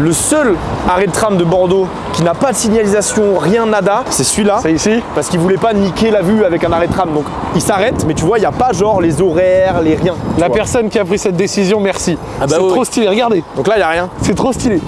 le seul arrêt de tram de Bordeaux qui n'a pas de signalisation, rien, nada, c'est celui-là. C'est ici parce qu'il voulait pas niquer la vue avec un arrêt de tram. Donc il s'arrête, mais tu vois, il n'y a pas genre les horaires, les rien. La vois. personne qui a pris cette décision, merci. Ah bah c'est trop stylé, regardez. Donc là, il n'y a rien. C'est trop stylé.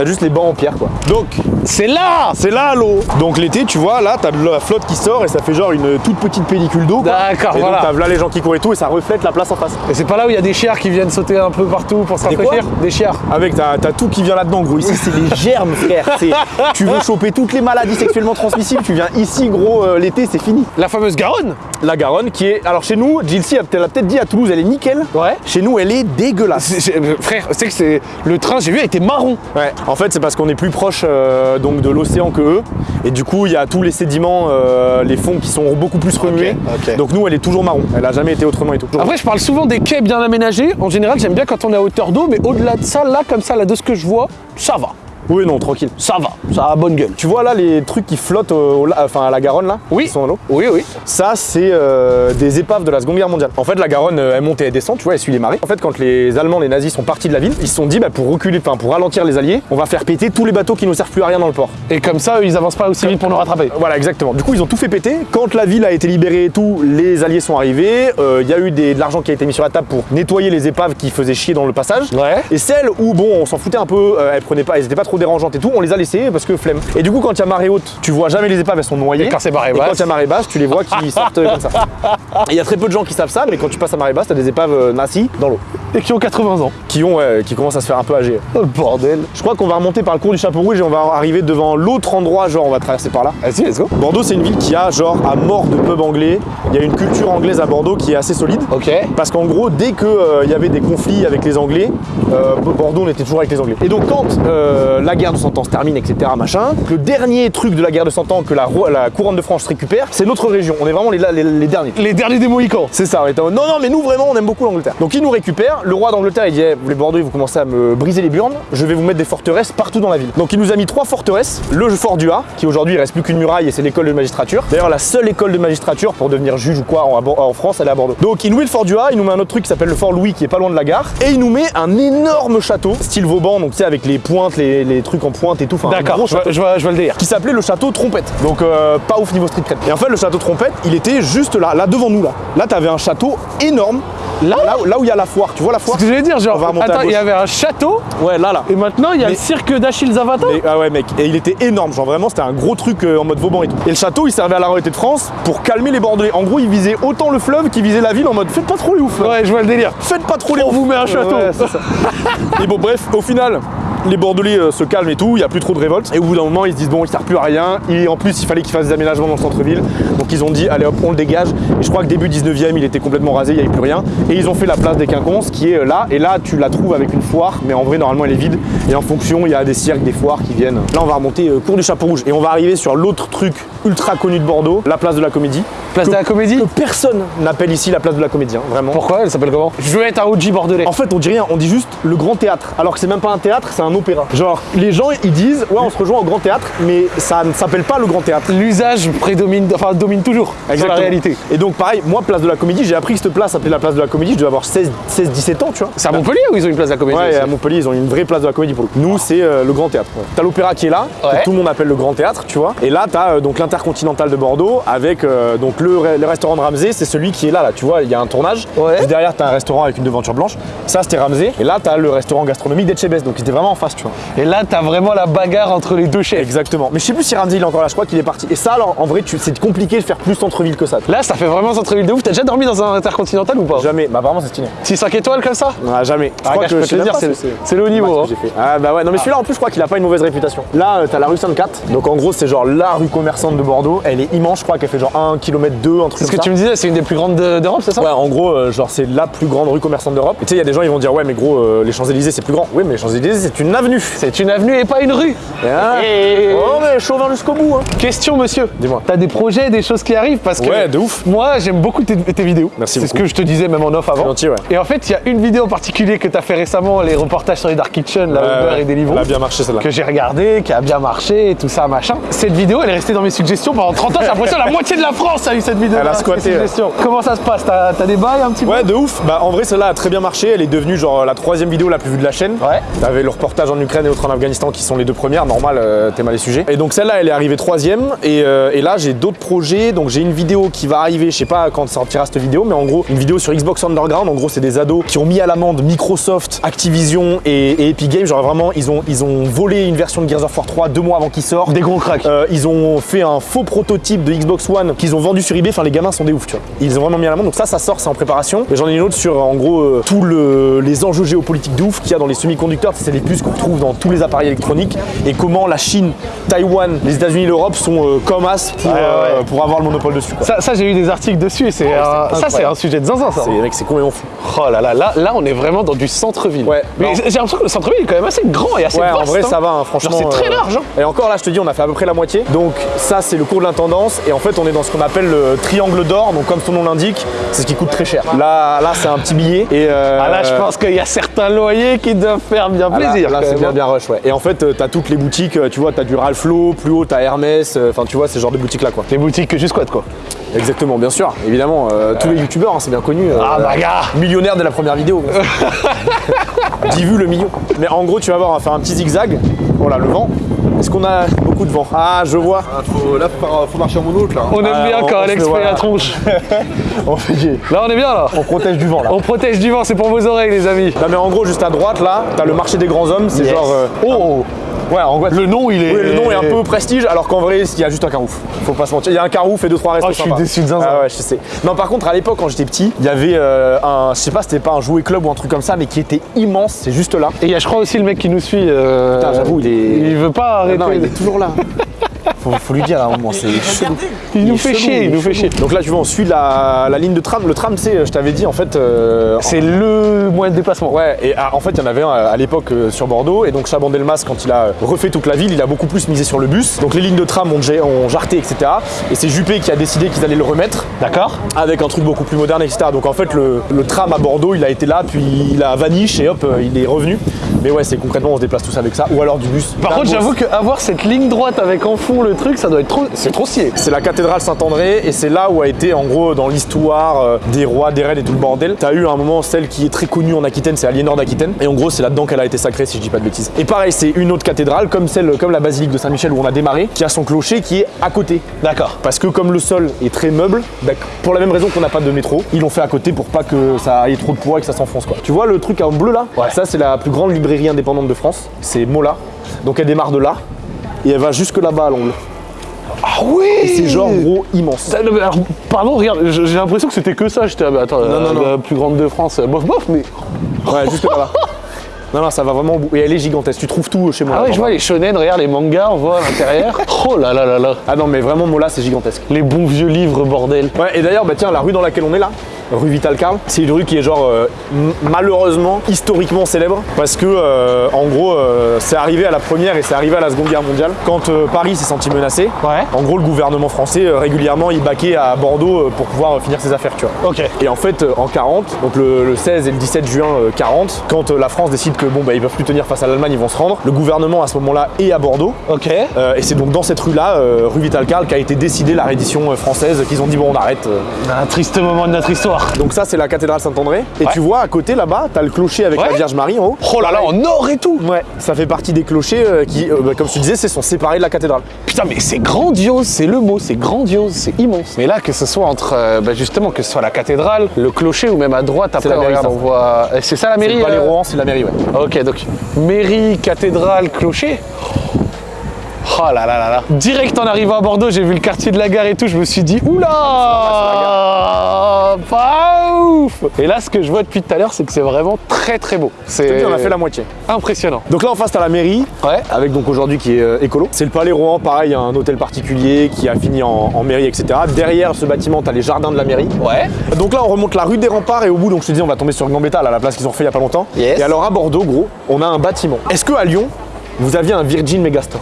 T'as juste les bancs en pierre, quoi. Donc, C'est là c'est là l'eau. Donc l'été, tu vois, là, t'as de la flotte qui sort et ça fait genre une toute petite pellicule d'eau. D'accord, Et voilà. donc t'as là les gens qui courent et tout et ça reflète la place en face. Et c'est pas là où il y a des chiards qui viennent sauter un peu partout pour se rafraîchir? Des chiards. Avec, t'as tout qui vient là-dedans, gros. Ici, c'est les (laughs) germes, frère. Tu veux choper toutes les maladies sexuellement transmissibles, tu viens ici, gros, euh, l'été, c'est fini. La fameuse Garonne La Garonne, qui est. Alors chez nous, Gilsi elle l'a peut-être dit à Toulouse, elle est nickel. Ouais. Chez nous, elle est dégueulasse. Euh, Frère, c'est que c'est le train, j'ai vu, était marron. Ouais, en fait, c'est parce qu'on est plus proche euh, donc de l'océan que eux. Et du coup, il y a tous les sédiments, euh, les fonds qui sont beaucoup plus remués. Donc nous, elle est toujours marron. Elle a jamais été autrement et tout. Après, je parle souvent des quais bien aménagés. En général, j'aime bien quand on est à hauteur d'eau, mais au-delà de ça, là, comme ça, là, de ce que je vois, ça va. Oui, non, tranquille. Ça va, ça a bonne gueule. Tu vois là les trucs qui flottent au- au enfin, à la Garonne là Oui. Qui sont dans l'eau Oui, oui. Ça, c'est euh, des épaves de la Seconde Guerre mondiale. En fait, la Garonne, euh, elle monte et elle descend, tu vois, elle suit les marées. En fait, quand les Allemands, les nazis sont partis de la ville, ils se sont dit, bah, pour reculer, enfin, pour ralentir les Alliés, on va faire péter tous les bateaux qui ne servent plus à rien dans le port. Et comme ça, ils avancent pas aussi vite pour nous rattraper. Voilà, exactement. Du coup, ils ont tout fait péter. Quand la ville a été libérée et tout, les Alliés sont arrivés. Euh, Il y a eu des- de l'argent qui a été mis sur la table pour nettoyer les épaves qui faisaient chier dans le passage. Ouais. Et celles où, bon, on s'en foutait un peu, euh, elles prenaient pas, elles étaient pas trop dérangeantes et tout, on les a laissées parce que flemme. Et du coup, quand il y a marée haute, tu vois jamais les épaves, elles sont noyées. Et quand c'est marée Et quand basse il y a marée basse, tu les vois qui (laughs) sortent euh, comme ça. Il y a très peu de gens qui savent ça, mais quand tu passes à marée basse, t'as des épaves euh, nazies dans l'eau. Et qui ont 80 ans. Qui ont, ouais, qui commencent à se faire un peu âgées. Oh bordel. Je crois qu'on va remonter par le cours du Chapeau Rouge et on va arriver devant l'autre endroit, genre on va traverser par là. Vas-y, let's go. Bordeaux, c'est une ville qui a genre à mort de pub anglais. Il y a une culture anglaise à Bordeaux qui est assez solide. Ok. Parce qu'en gros, dès qu'il y avait des conflits avec les Anglais, euh, Bordeaux, on était toujours avec les Anglais. Et donc, quand euh, la guerre de Cent Ans se termine, etc., machin, le dernier truc de la guerre de Cent Ans que la, couronne de France récupère, c'est notre région. On est vraiment les, les- les derniers. Les derniers des Mohicans. C'est ça, on était en non, non, mais nous vraiment, on aime beaucoup l'Angleterre. Donc, il nous récupère. Le roi d'Angleterre, il dit, Eh, les Bordeaux, vous commencez à me briser les burnes, je vais vous mettre des forteresses partout dans la ville. Donc, il nous a mis trois forteresses. Le fort du A, qui aujourd'hui, il reste plus qu'une muraille et c'est l'école de magistrature. D'ailleurs, la seule école de magistrature pour devenir juge ou quoi en, en France, elle est à Bordeaux. Donc, il nous met le fort du A, il nous met un autre truc qui s'appelle le fort Louis, qui est pas loin de la gare, et il nous met un énorme château, style Vauban, donc tu sais, avec les pointes, les, les trucs en pointe et tout. Enfin, D'accord, je vois, château je, vois, je vois le délire. qui s'appelait le château Trompette. Donc euh, pas ouf niveau street cred. Et en fait le château Trompette, il était juste là, là devant nous là. Là t'avais un château énorme. Là là, où- là où il y a la foire, tu vois la foire Ce que j'allais dire, genre, attends, il y avait un château Ouais là là. et maintenant il y a Mais- le cirque d'Achille Zavata. Et- ah ouais mec, et il était énorme, genre vraiment c'était un gros truc euh, en mode Vauban et tout. Et le château il servait à la royauté de France pour calmer les Bordelais. En gros il visait autant le fleuve qu'il visait la ville en mode faites pas trop les ouf là. Ouais, je vois le délire. Faites pas trop les On ouf. vous met un château. Ouais, c'est ça. (laughs) et bon bref, au final, les Bordelais euh, se calment et tout, il n'y a plus trop de révolte. Et au bout d'un moment, ils se disent bon, il ne sert plus à rien. Et en plus, il fallait qu'ils fassent des aménagements dans le centre-ville. Donc ils ont dit allez hop, on le dégage. Et je crois que début 19e, il était complètement rasé, il n'y avait plus rien. Et ils ont fait la place des Quinconces qui est euh, là. Et là, tu la trouves avec une foire, mais en vrai, normalement, elle est vide. Et en fonction, il y a des cirques, des foires qui viennent. Là, on va remonter euh, cours du Chapeau Rouge. Et on va arriver sur l'autre truc ultra connu de Bordeaux, la place de la Comédie. Place de la Comédie Que personne n'appelle ici la place de la Comédie, hein, vraiment. Pourquoi? Elle s'appelle comment? Je veux être un OG bordelais. En fait, on dit rien, on dit juste le grand théâtre. Alors que c'est même pas un théâtre, c'est un opéra. Genre, les gens ils disent ouais, on se rejoint au grand théâtre, mais ça ne s'appelle pas le grand théâtre. L'usage prédomine, enfin domine toujours sur la Exactement. réalité. Et donc, pareil, moi, place de la comédie, j'ai appris que cette place s'appelait la place de la comédie, je devais avoir 16, 16 17 ans, tu vois. C'est à Montpellier où ils ont une place de la Comédie Ouais, à Montpellier, ils ont une vraie place de la comédie pour le coup. Nous, c'est euh, le grand théâtre. ouais. T'as l'opéra qui est là, Ouais. que tout le monde appelle le grand théâtre, tu vois. Et là, t'as euh, donc l'intercontinental de Bordeaux avec euh, donc le, re- le restaurant de Ramsey, c'est celui qui est là, là. Tu vois, il y a un tournage. Ouais. Derrière, t'as un restaurant avec une devanture blanche. Ça, c'était Ramsey. Et là, t'as le restaurant gastronomique d'Etchebest. Donc, c'était vraiment en face, tu vois. Et là, t'as vraiment la bagarre entre les deux chefs. Exactement. Mais je sais plus si Ramsey il est encore là, je crois qu'il est parti. Et ça, alors, en vrai, tu- c'est compliqué de faire plus centre-ville que ça. Là, ça fait vraiment centre-ville de ouf. T'as déjà dormi dans un intercontinental ou pas? Jamais. Bah, vraiment, c'est stylé. 6-5 étoiles comme ça? Ah, jamais. Ah, gars, je peux te dire, c'est le- haut niveau, hein. que fait. Ah bah ouais, non mais celui-là en plus je crois qu'il a pas une mauvaise réputation. Là euh, t'as la rue Sainte-Cat, donc en gros c'est genre la rue commerçante de Bordeaux, elle est immense, je crois qu'elle fait genre 1 km 2, un truc C'est ce que ça. tu me disais, c'est une des plus grandes de- d'Europe, c'est ça? Ouais, en gros, euh, genre c'est la plus grande rue commerçante d'Europe. Et tu sais, il y a des gens ils vont dire ouais mais gros, euh, les Champs-Élysées c'est plus grand. Oui mais les Champs-Élysées c'est une avenue. C'est une avenue et pas une rue. Ah. Et- Oh mais chauvin jusqu'au bout. Hein. Question, monsieur. Dis-moi. T'as des projets, des choses qui arrivent? Parce que. Ouais, de ouf. Moi, j'aime beaucoup tes, tes vidéos. Merci C'est ce que je te disais même en off avant. gentil, ouais. Et en fait, il y a une vidéo en particulier que t'as fait récemment, les reportages sur les Dark Kitchen, la Uber Ouais, et Deliveroo. Elle a bien marché celle-là. que j'ai regardé, qui a bien marché et tout ça, machin. Cette vidéo, elle est restée dans mes suggestions pendant 30 ans. J'ai l'impression que la moitié de la France a eu cette vidéo. Elle a squatté. Comment ça se passe? T'as t'as des bails un petit peu? Ouais, de ouf. Bah, en vrai, celle-là a très bien marché. Elle est devenue genre la troisième vidéo la plus vue de la chaîne. Ouais. T'avais le reportage en Ukraine et l'autre en Afghanistan qui sont les deux premières. Normal, euh, t'es mal les sujets. Et donc celle-là, elle est arrivée troisième. Et, euh, et là, j'ai d'autres projets. Donc j'ai une vidéo qui va arriver. Je sais pas quand sortira cette vidéo, mais en gros, une vidéo sur Xbox Underground. En gros, c'est des ados qui ont mis à l'amende Microsoft, Activision et, et Epic Games. Genre vraiment, ils ont, ils ont volé une version de Gears of War 3 deux mois avant qu'il sorte. Des gros cracks. Euh, ils ont fait un faux prototype de Xbox One qu'ils ont vendu sur eBay. Enfin, les gamins sont des ouf, tu vois. Ils ont vraiment mis à l'amende. Donc ça, ça sort, c'est en préparation. Et j'en ai une autre sur, en gros, euh, tous le- les enjeux géopolitiques de ouf qu'il y a dans les semi-conducteurs. C'est les puces qu'on retrouve dans tous les appareils électroniques et comment la Chine, Taïwan, les États-Unis, l'Europe sont euh, comme as pour, ouais. euh, pour avoir le monopole dessus. Quoi. Ça, ça, j'ai eu des articles dessus et c'est un- ça, c'est incroyable. un sujet de zinzin, ça. C'est mec, c'est complètement fou. Oh là là, là, là, on est vraiment dans du centre-ville. Ouais, Mais j'ai l'impression que le centre-ville est quand même assez grand et assez Ouais, vaste. en vrai, hein. ça va, hein, franchement. C'est très euh, large. hein. Et encore là, je te dis, on a fait à peu près la moitié. Donc, ça, c'est le cours de l'intendance. Et en fait, on est dans ce qu'on appelle le triangle d'or. Donc, comme son nom l'indique, c'est ce qui coûte très cher. Là, là c'est un petit billet. Et euh, Ah là, je pense qu'il y a certains loyers qui doivent faire bien ah, là- plaisir. Là, c'est même. bien hein. bien rush, ouais. Et en fait, euh, t'as toutes les boutiques, euh, tu vois, t'as du Ralph Lauren, plus haut, t'as Hermès, euh, enfin, tu vois, ces genres de boutiques-là, quoi. Les boutiques que je squatte quoi. Exactement, bien sûr, évidemment. euh, tous les youtubeurs, hein, c'est bien connu. euh, Ah bah gars Millionnaire dès la première vidéo. 10 vues (laughs) le million. Mais en gros, tu vas voir, on va faire un petit zigzag. Voilà, le vent. Est-ce qu'on a beaucoup de vent Ah, je vois. Ah, faut- là, faut, faut marcher en mono, là. On aime Ah, bien on- quand on Alex fait voilà. la tronche. (laughs) On, fait- Là on est bien là. on protège du vent, là. On protège du vent, c'est pour vos oreilles les amis. Non, mais en gros, juste à droite, là, t'as le marché des grands hommes. C'est Yes. genre. euh, Oh ouais, en gros. Le nom il est. Oui, le nom est un peu prestige, alors qu'en vrai, il y a juste un carouf. Faut pas se mentir. Il y a un carouf et deux trois restos Oh, je suis déçu de zinzin. Ah ouais, je sais. Non, par contre, à l'époque, quand j'étais petit, il y avait euh, un, je sais pas, c'était pas un jouet club ou un truc comme ça, mais qui était immense. C'est juste là. Et il y a je crois aussi le mec qui nous suit. euh, Putain, j'avoue, il est- Il veut pas arrêter. Non, il est toujours là. (laughs) Faut, faut lui dire à un moment, c'est chelou. Il nous fait chier, il nous fait chier. Donc là, tu vois, on suit la, la ligne de tram. Le tram, tu sais, je t'avais dit, en fait. euh, C'est le moyen de déplacement. Ouais, et ah, en fait, il y en avait un à l'époque euh, sur Bordeaux, et donc Chaban-Delmas, quand il a refait toute la ville, il a beaucoup plus misé sur le bus. Donc les lignes de tram ont, ont jarté, etc. Et c'est Juppé qui a décidé qu'ils allaient le remettre D'accord avec un truc beaucoup plus moderne, etc. Donc en fait, le, le tram à Bordeaux, il a été là, puis il a vanish, et hop, euh, il est revenu. Mais ouais, c'est concrètement, on se déplace tous avec ça, ou alors du bus. Par contre, j'avoue qu'avoir cette ligne droite avec en fond le truc, ça doit être trop. C'est trop stylé. C'est la cathédrale Saint-André et c'est là où a été en gros dans l'histoire euh, des rois, des reines et tout le bordel. T'as eu à un moment celle qui est très connue en Aquitaine, c'est Aliénor d'Aquitaine. Et en gros c'est là-dedans qu'elle a été sacrée si je dis pas de bêtises. Et pareil c'est une autre cathédrale comme celle, comme la basilique de Saint-Michel où on a démarré, qui a son clocher qui est à côté. D'accord. Parce que comme le sol est très meuble, bah, pour la même raison qu'on n'a pas de métro, ils l'ont fait à côté pour pas que ça ait trop de poids et que ça s'enfonce quoi. Tu vois le truc en bleu là? Ouais. Ça c'est la plus grande librairie indépendante de France, c'est Mola. Donc elle démarre de là et elle va jusque là-bas à l'angle. Ah oui Et c'est genre gros immense. Alors, pardon, regarde, j'ai l'impression que c'était que ça. J'étais, ah, bah, attends, Non, non, euh, non. la plus grande de France, euh, bof bof, mais. Ouais, juste là-bas. (laughs) Non, non, ça va vraiment au bout. Et elle est gigantesque. Tu trouves tout chez moi. Ah ouais, je vois les shonen, regarde les mangas, on voit à l'intérieur. (laughs) Oh là là là là. Ah non, mais vraiment, Mola, c'est gigantesque. Les bons vieux livres, bordel. Ouais, et d'ailleurs, bah tiens, la rue dans laquelle on est là, rue Vital Carl, c'est une rue qui est genre euh, malheureusement historiquement célèbre parce que euh, en gros, euh, c'est arrivé à la première et c'est arrivé à la seconde guerre mondiale quand Paris s'est senti menacé. Ouais. En gros, le gouvernement français régulièrement il baquait à Bordeaux pour pouvoir finir ses affaires, tu vois. Ok. Et en fait, en 40, donc le, le 16 et le 17 juin euh, 40, quand la France décide que bon bah ils peuvent plus tenir face à l'Allemagne, ils vont se rendre. Le gouvernement à ce moment-là est à Bordeaux. Ok. Euh, et c'est donc dans cette rue-là, euh, rue Vital Carl, qu'a été décidée la reddition française, qu'ils ont dit bon on arrête. Un triste moment de notre histoire. Donc ça c'est la cathédrale Saint-André. Et Ouais. tu vois à côté là-bas, t'as le clocher avec Ouais. la Vierge Marie en haut. Oh là là, en or et tout. Ouais, ça fait partie des clochers euh, qui, euh, bah, comme te disais, c'est- sont séparés de la cathédrale. Putain, mais c'est grandiose, c'est le mot, c'est grandiose, c'est immense. Mais là, que ce soit entre, euh, bah, justement, que ce soit la cathédrale, le clocher ou même à droite, après, la mairie, regarde, on voit. C'est ça la mairie C'est pas les Rohan, c'est la mairie, ouais. Ok, donc mairie, cathédrale, clocher. Oh là là là là. Direct en arrivant à Bordeaux, j'ai vu le quartier de la gare et tout, je me suis dit oula Pas ouf Et là, ce que je vois depuis tout à l'heure, c'est que c'est vraiment très très beau. C'est on a fait la moitié. impressionnant. Donc là en face t'as la mairie, Ouais. avec donc aujourd'hui qui est euh, écolo. C'est le palais Rohan, pareil, un hôtel particulier qui a fini en, en mairie, etc. Derrière ce bâtiment, t'as les jardins de la mairie. Ouais. Donc là, on remonte la rue des Remparts et au bout, donc je te dis, on va tomber sur Gambetta, là, la place qu'ils ont fait il y a pas longtemps. Yes. Et alors à Bordeaux, gros, on a un bâtiment. Est-ce que à Lyon, vous aviez un Virgin Megastore?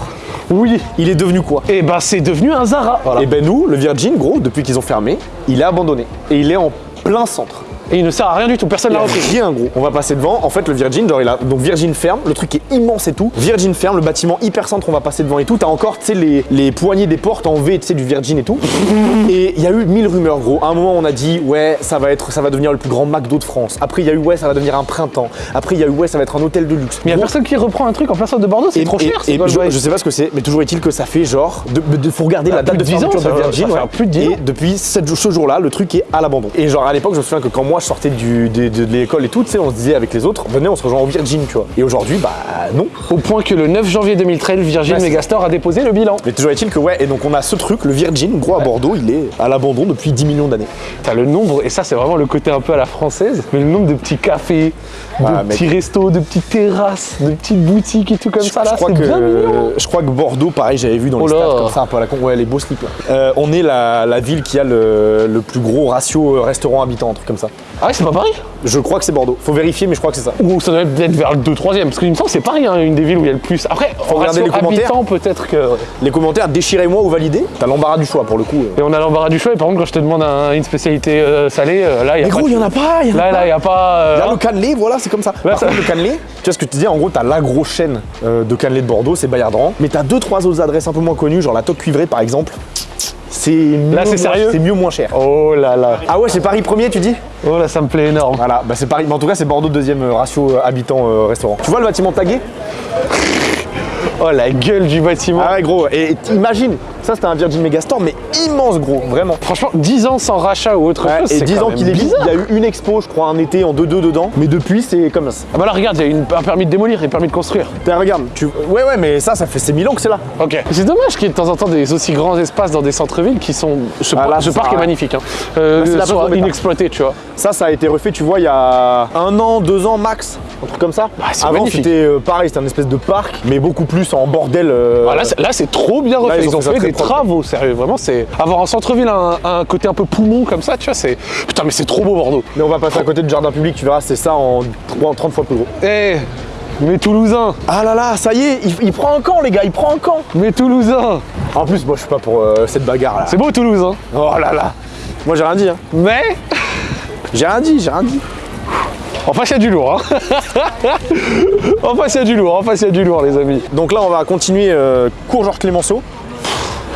Oui. Il est devenu quoi? Et ben c'est devenu un Zara. Voilà. Et ben nous, le Virgin, gros, depuis qu'ils ont fermé, il est abandonné et il est en plein centre. Et il ne sert à rien du tout, personne l'a repris. rien gros. On va passer devant. En fait, le Virgin, genre, il a donc Virgin ferme. Le truc est immense et tout. Virgin ferme, le bâtiment hyper centre. On va passer devant et tout. T'as encore, tu sais, les, les poignées des portes en V, tu sais, du Virgin et tout. (laughs) Et il y a eu mille rumeurs gros. À un moment, on a dit ouais, ça va être, ça va devenir le plus grand McDo de France. Après, il y a eu ouais, ça va devenir un printemps. Après, il y a eu ouais, ça va être un hôtel de luxe. Mais il y a personne qui reprend un truc en plein centre de Bordeaux, c'est et- trop et- cher. c'est Et, quoi le je, je sais pas ce que c'est, mais toujours est-il que ça fait genre. De, de- faut regarder la date de de 10 ans, de va- Virgin. ça fait ouais. plus de 10 et ans. depuis ce jour-là, le truc est à l'abandon. Et genre à l'époque, je me souviens que quand moi je sortais du, de, de l'école et tout, tu sais, on se disait avec les autres, venez, on se rejoint au Virgin, tu vois. Et aujourd'hui, bah non. Au point que le 9 janvier 2013, Virgin Ouais, c'est Megastore a déposé le bilan. Mais toujours est-il que ouais, et donc on a ce truc, le Virgin, gros à Bordeaux, il est à l'abandon depuis 10 millions d'années. T'as le nombre, et ça c'est vraiment le côté un peu à la française, mais le nombre de petits cafés, de mec. petits restos, de petites terrasses, de petites boutiques et tout comme ça là, c'est bien mignon. je crois que Bordeaux, pareil, j'avais vu dans Oh les stats comme ça, un peu à la con, ouais, les beaux slips là. Euh, on est la, la ville qui a le, le plus gros ratio euh, restaurant habitant, un truc comme ça. Ah ouais, c'est pas Paris Je crois que c'est Bordeaux. Faut vérifier, mais je crois que c'est ça. Ou ça doit être vers le 2-3ème, parce qu'il me semble que c'est Paris, hein, une des villes où il y a le plus. Après, en regarder les commentaires. peut-être que. Les commentaires, déchirez-moi ou validez. T'as l'embarras du choix pour le coup. Et on a l'embarras du choix, et par contre, quand je te demande un- une spécialité euh, salée, euh, là, il y a Mais pas. gros, il y en a pas, il y en a Là, pas. là, il y a pas. euh, a hein. le cannelé, voilà, c'est comme ça. Là, Par ça- contre, le cannelé, tu vois ce que tu disais, en gros, t'as la grosse chaîne euh, de cannelé de Bordeaux, c'est Bayardran. Mais t'as deux, trois autres adresses un peu moins connues, genre la Toque Cuivrée par exemple. C'est mieux, Là, c'est moins- sérieux C'est mieux, moins cher. Oh là là. Ah ouais, c'est Paris premier, tu dis Oh là, ça me plaît énorme. Voilà, bah c'est Paris. Mais en tout cas, c'est Bordeaux deuxième euh, ratio euh, habitant euh, restaurant. Tu vois le bâtiment tagué Oh la gueule du bâtiment. Ah ouais, gros. Et imagine, ça c'était un Virgin Megastore, mais immense, gros, vraiment. Franchement, 10 ans sans rachat ou autre Ouais, chose, et c'est 10 quand ans qu'il est bizarre. il y a eu une expo, je crois, un été en 2-2 dedans. Mais depuis, c'est comme ça. Ah bah là, regarde, il y a une- un permis de démolir et un permis de construire. Tiens, regarde, tu... ouais, ouais, mais ça, ça fait c'est 1000 ans que c'est là. Ok. C'est dommage qu'il y ait de temps en temps des aussi grands espaces dans des centres-villes qui sont. Ce, Ah, là, ce parc est magnifique. Hein. Euh, Là, soit Gambetta. inexploité, tu vois. Ça, ça a été refait, tu vois, il y a un an, deux ans max, un truc comme ça. Bah, Avant, c'était euh, pareil, c'était un espèce de parc, mais beaucoup plus en bordel. euh, Ah, là, c'est- trop bien refait. ils ils, ont ont fait ça fait très des travaux, sérieux. Vraiment, c'est avoir en centre-ville un, un côté un peu poumon comme ça, tu vois. C'est putain, mais c'est trop beau Bordeaux. Mais on va passer à côté du jardin public, tu verras, c'est ça en 3 30 fois plus gros. Eh, mais Toulousain, Ah là là, ça y est, il, il prend un camp, les gars, il prend un camp. mais Toulousain. En plus, moi, je suis pas pour euh, cette bagarre là. C'est beau Toulouse, hein. Oh là là. Moi, j'ai rien dit, hein. Mais? J'ai rien dit, j'ai rien dit. en face, il y a du lourd, hein. (laughs) en face, il y a du lourd, en face, il y a du lourd, les amis. Donc là, on va continuer euh, cours Georges Clémenceau.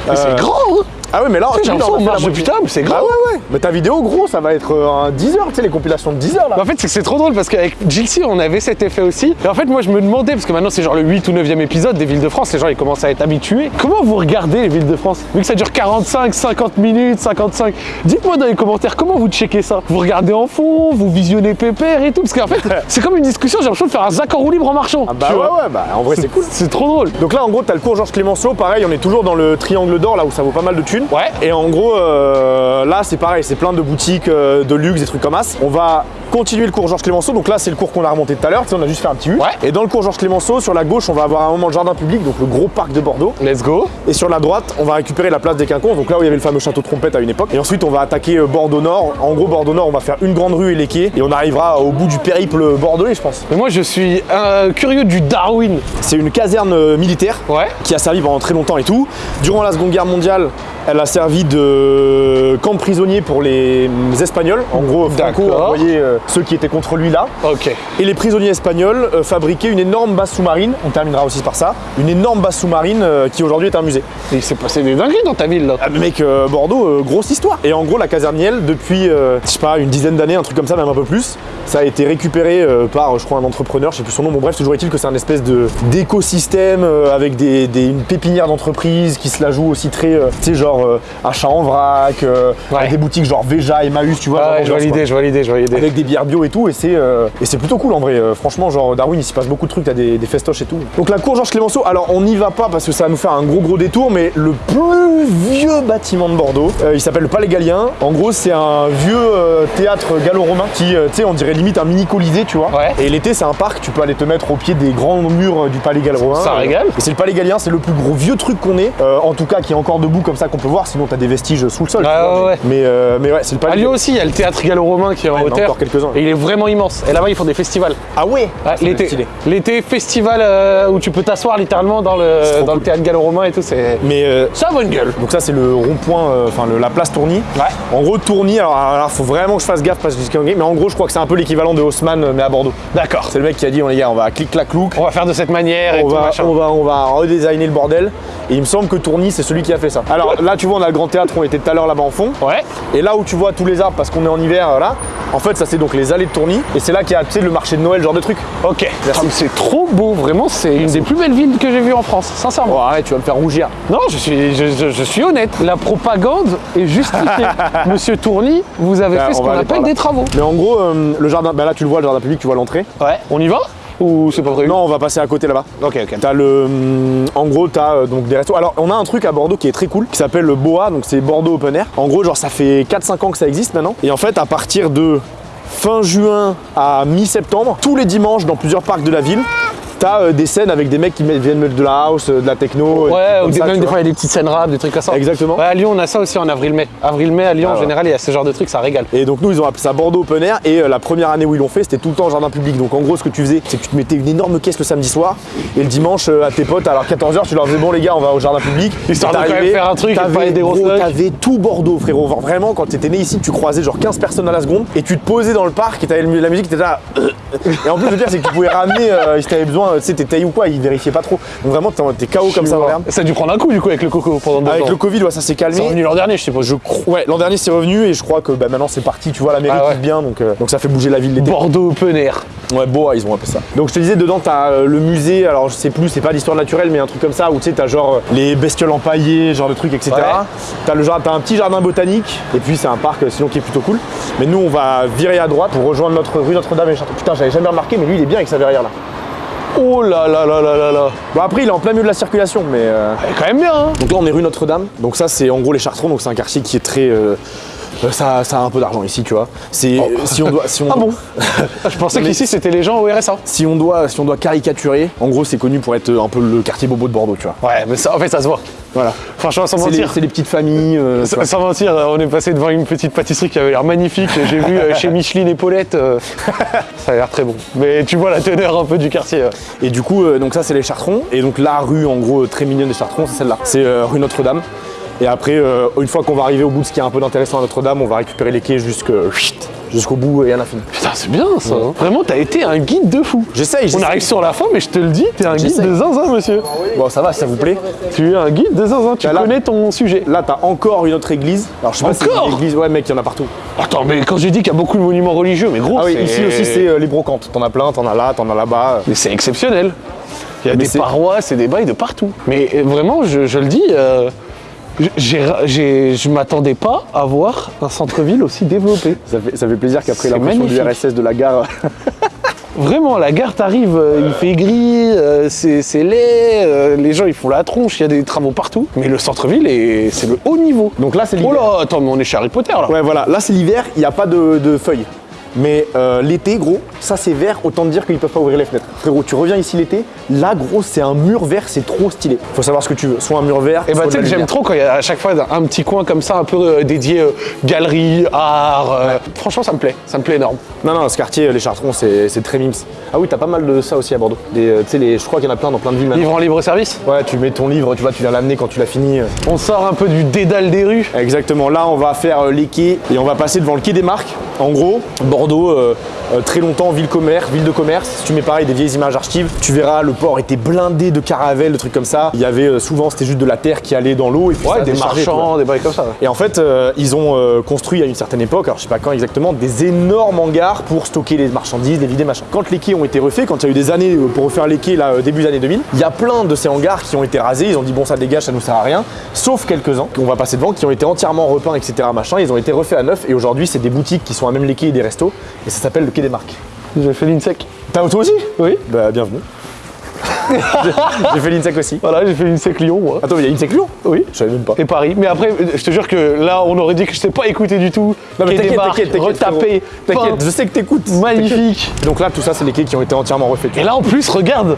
Mais c'est grand, uh, hein. Ah ouais, mais là, J'ai tu vois, l'impression on a qu'on marche depuis mais c'est grand. Ah ouais, ouais. Mais ta vidéo, gros, ça va être euh, un 10 heures, tu sais, les compilations de 10 heures là. Mais En fait, c'est que c'est trop drôle parce qu'avec Jilcy, on avait cet effet aussi. Et en fait, moi, je me demandais, parce que maintenant, c'est genre le 8 ou 9e épisode des Villes de France, les gens, ils commencent à être habitués. Comment vous regardez les Villes de France Vu que ça dure 45, 50 minutes, 55. Dites-moi dans les commentaires, comment vous checkez ça? Vous regardez en fond, vous visionnez pépère et tout? Parce qu'en fait, (laughs) c'est comme une discussion, j'ai l'impression de faire un Zach en roue libre en marchant. Ah bah ouais, ouais, bah en vrai, c'est cool. C'est trop drôle. Donc là, en gros, t'as le cours Georges Clémenceau, pareil, on est toujours dans le triangle d'or, là où ça vaut pas mal de thunes. Ouais. Et en gros, euh, là, c'est pareil, c'est plein de boutiques euh, de luxe, des trucs comme as. On va continuer le cours Georges Clémenceau. Donc là, c'est le cours qu'on a remonté tout à l'heure. Tu sais, on a juste fait un petit U. Ouais. Et dans le cours Georges Clémenceau, sur la gauche, on va avoir un moment de jardin public, donc le gros parc de Bordeaux. Let's go. Et sur la droite, on va récupérer la place des Quinconces, donc là où il y avait le fameux château de trompette à une époque. Et ensuite, on va attaquer euh, Bordeaux Nord. En gros, Bordeaux Nord, on va faire une grande rue et les quais. Et on arrivera au bout du périple bordelais, je pense. Mais moi, je suis euh, curieux du Darwin. C'est une caserne militaire Ouais. qui a servi pendant très longtemps et tout. Durant la Seconde Guerre mondiale, elle a servi de camp prisonnier pour les Espagnols. En gros, Franco envoyait euh, ceux qui étaient contre lui là. Et les prisonniers espagnols euh, fabriquaient une énorme base sous-marine, on terminera aussi par ça, une énorme base sous-marine euh, qui aujourd'hui est un musée. Et il s'est passé des dingueries dans ta ville, là. Ah, mec, euh, Bordeaux, grosse histoire. Et en gros, la casernielle, depuis, je sais pas, une dizaine d'années, un truc comme ça, même un peu plus, ça a été récupéré par, je crois, un entrepreneur, je sais plus son nom. Bon, bref, toujours est-il que c'est un espèce de d'écosystème avec des, des- une pépinière d'entreprise qui se la joue aussi très, tu sais, genre achat en vrac, Ouais. avec des boutiques genre Veja, Emmaüs, tu vois. Ah genre je vois l'idée, je vois l'idée, je vois l'idée. Avec des bières bio et tout, et c'est euh, c'est plutôt cool en vrai. Euh, franchement, genre Darwin, il s'y passe beaucoup de trucs, t'as des, des festoches et tout. Donc la cour Georges Clémenceau, alors on n'y va pas parce que ça va nous faire un gros gros détour, mais le plus vieux bâtiment de Bordeaux, euh, il s'appelle le Palais Gallien. En gros, c'est un vieux théâtre gallo-romain qui, tu sais, on dirait limite un mini colisée, tu vois. Ouais. Et l'été, c'est un parc, tu peux aller te mettre au pied des grands murs du Palais gallo-romain. Ça régale. Et c'est le Palais Gallien, c'est le plus gros vieux truc qu'on ait, en tout cas qui est encore debout comme ça qu'on peut voir, sinon t'as des vestiges sous le sol. tu Ouais, vois, ouais, mais, euh, mais ouais, c'est le Palais À Lyon aussi, il y a le théâtre gallo-romain qui est en Ouais, hauteur. encore quelques-uns. Et il est vraiment immense. Et là-bas, ils font des festivals. Ah ouais, l'été, l'été festival euh, où tu peux t'asseoir littéralement dans le, dans le théâtre gallo-romain et tout. C'est Mais euh, ça a bonne gueule. Donc ça c'est le rond-point, euh, enfin la place Tourny. Ouais. En gros Tourny, alors, alors faut vraiment que je fasse gaffe parce que je dis mais en gros je crois que c'est un peu l'équivalent de Haussmann mais à Bordeaux. D'accord. C'est le mec qui a dit on les gars on va clic clac clouc, On va faire de cette manière et on tout va, machin. on va on va redesigner le bordel. Et il me semble que Tourny c'est celui qui a fait ça. Alors là (laughs) tu vois on a le grand théâtre, on était tout à l'heure là-bas en fond. Ouais. Et là où tu vois tous les arbres parce qu'on est en hiver là, en fait ça c'est donc les allées de Tourny et c'est là qu'il y a tu sais le marché de Noël genre de truc. Ok. Ah, c'est trop beau. Vraiment, c'est une des plus belles villes que j'ai vues en France. Sincèrement. Oh arrête, tu vas me faire rougir. Non, je suis, je, je- je suis honnête. La propagande est justifiée. (laughs) Monsieur Tourny, vous avez fait ce qu'on appelle là. des travaux. Mais en gros euh, le jardin, bah là tu le vois le jardin public, tu vois l'entrée. Ouais. On y va? Ou c'est pas prévu Non on va passer à côté là-bas. Ok, ok. T'as le, hum, en gros, t'as euh, donc des restos. Alors, on a un truc à Bordeaux qui est très cool, qui s'appelle le Boa, donc c'est Bordeaux Open Air. En gros, genre, ça fait 4-5 ans que ça existe maintenant. Et en fait, à partir de fin juin à mi-septembre, tous les dimanches dans plusieurs parcs de la ville, t'as euh, des scènes avec des mecs qui viennent mettre de la house, euh, de la techno. Ouais, ou des, ça, même tu des vois. fois il y a des petites scènes rap, des trucs comme ça. Exactement. Ouais, à Lyon, on a ça aussi en avril-mai. Avril-mai à Lyon, Ah en général, il y a ce genre de trucs, ça régale. Et donc nous ils ont appelé ça Bordeaux Open Air et euh, la première année où ils l'ont fait c'était tout le temps jardin public. Donc en gros ce que tu faisais c'est que tu te mettais une énorme caisse le samedi soir et le dimanche euh, à tes potes alors 14h tu leur disais bon les gars on va au jardin public. (laughs) Histoire de quand même faire un truc t'avais- tout Bordeaux frérot. Vraiment quand t'étais né ici tu croisais genre 15 personnes à la seconde et tu te posais dans le parc et t'avais la musique t'étais là. Et en plus le pire c'est que tu pouvais ramener si t'avais besoin, tu sais t'es taillé ou quoi, ils vérifiaient pas trop. Donc vraiment t'es- KO comme ça. Ça a dû prendre un coup du coup avec le coco pendant deux Avec le Covid ouais ça s'est calmé. C'est revenu l'an dernier, je suppose. Je crois- ouais, l'an dernier c'est revenu et je crois que bah, maintenant c'est parti, tu vois, la mairie Ah ouais. bien donc, euh, donc ça fait bouger la ville l'été. Bordeaux Open Air. Ouais, Boa, ils ont appelé ça. Donc je te disais, dedans, t'as euh, le musée, alors je sais plus, c'est pas l'histoire naturelle, mais un truc comme ça, où tu sais, t'as genre euh, les bestioles empaillées, genre de trucs, etc. Ouais. T'as le genre, un petit jardin botanique, et puis c'est un parc euh, sinon qui est plutôt cool. Mais nous, on va virer à droite pour rejoindre notre rue Notre-Dame et Château. Putain, j'avais jamais remarqué, mais lui, il est bien avec sa verrière là. Oh là là là là là là. Bon, après, il est en plein milieu de la circulation, mais. euh, Elle est quand même bien, hein. Donc là, on est rue Notre-Dame. Donc ça, c'est en gros les Chartrons, donc c'est un quartier qui est très. euh, ça, ça a un peu d'argent ici, tu vois. C'est si on doit, si on Ah bon (laughs) Je pensais qu'ici c'était les gens au RSA. si on doit, si on doit caricaturer, en gros, c'est connu pour être euh, un peu le quartier bobo de Bordeaux, tu vois. Ouais, mais ça, en fait, ça se voit. Voilà. Franchement, sans mentir. c'est les petites familles. euh, Sans mentir, on est passé devant une petite pâtisserie qui avait l'air magnifique. J'ai vu euh, chez Micheline et Paulette. euh, ça a l'air très bon. Mais tu vois la teneur un peu du quartier. euh. Et du coup, euh, donc ça, c'est les Chartrons. Et donc la rue, en gros, très mignonne des Chartrons, c'est celle-là. C'est euh, rue Notre-Dame. Et après, euh, une fois qu'on va arriver au bout de ce qui est un peu d'intéressant à Notre-Dame, on va récupérer les quais jusque- jusqu'au bout et à l'infini. Putain, c'est bien ça. hein. Vraiment, t'as été un guide de fou. J'essaye, On arrive sur la fin, mais je te le dis, t'es un guide de zinzin, monsieur. Bon, ça va, si ça vous plaît. Tu es un guide de zinzin, tu là- connais ton sujet. Là, t'as encore une autre église. Alors, je sais pas si Encore une église. Ouais, mec, il y en a partout. Attends, mais quand j'ai dit qu'il y a beaucoup de monuments religieux, mais gros, Ah oui, ici aussi, c'est euh, les brocantes. T'en as plein, t'en as là, t'en as là-bas. Mais c'est exceptionnel. Il y a Mais des c'est- paroisses et des bails de partout. Mais euh, vraiment, je, je le dis, euh, je m'attendais pas à voir un centre-ville aussi développé. Ça fait, ça fait plaisir qu'après C'est l'impression du. RSS de la gare. (laughs) (laughs) Vraiment, la gare t'arrive, euh, il fait gris, euh, c'est laid, euh, les gens ils font la tronche, il y a des travaux partout. Mais le centre-ville, est- c'est le haut niveau. Donc là, c'est Oh l'hiver. là, attends, mais on est chez Harry Potter là. Ouais, voilà. Là, c'est l'hiver, il n'y a pas de, de feuilles. Mais euh, l'été, gros, ça c'est vert, autant te dire qu'ils peuvent pas ouvrir les fenêtres. Frérot, tu reviens ici l'été, là, gros, c'est un mur vert, c'est trop stylé. Faut savoir ce que tu veux, soit un mur vert, Et bah soit tu sais que j'aime trop quand il y a à chaque fois un petit coin comme ça, un peu euh, dédié euh, galerie, art. Franchement, ça me plaît, ça me plaît énorme. Non, non, ce quartier, les Chartrons, c'est très mimes. Ah oui, t'as pas mal de ça aussi à Bordeaux. Tu sais, je crois qu'il y en a plein dans plein de villes maintenant. Livre en libre service? Ouais, tu mets ton livre, tu vois, tu viens l'amener quand tu l'as fini. On sort un peu du dédale des rues? Exactement, là on va faire les quais et on va passer devant le quai des Marques. En gros, Bordeaux, euh, euh, très longtemps ville commerce, ville de commerce. Si tu mets pareil des vieilles images archives, tu verras le port était blindé de caravelles, de trucs comme ça. Il y avait euh, souvent c'était juste de la terre qui allait dans l'eau et puis ça des marchands, des bails comme ça. Et en fait, ils ont construit à une certaine époque, alors je sais pas quand exactement, des énormes hangars pour stocker les marchandises, les vider, machin. Quand les quais ont été refaits, quand il y a eu des années pour refaire les quais, là, début des années 2000, il y a plein de ces hangars qui ont été rasés, ils ont dit bon ça dégage, ça nous sert à rien, sauf quelques-uns qu'on va passer devant, qui ont été entièrement repeints, etc. machin, ils ont été refaits à neuf et aujourd'hui c'est des boutiques qui sont à même les quais et des restos, et ça s'appelle le quai des marques. J'ai fait l'INSEC. T'as toi aussi? Oui. Bah bienvenue. (laughs) J'ai fait l'INSEC aussi. Voilà, j'ai fait l'INSEC Lyon, moi. Attends, mais il y a INSEC Lyon? Oui. Je savais même pas. Et Paris. Mais après, je te jure que là, on aurait dit que je t'ai pas écouté du tout. Non mais t'inquiète, t'inquiète, t'inquiète. retapé, T'inquiète, je sais que t'écoutes. magnifique. Donc là, tout ça, c'est les quais qui ont été entièrement refaits. Et là, en plus, regarde,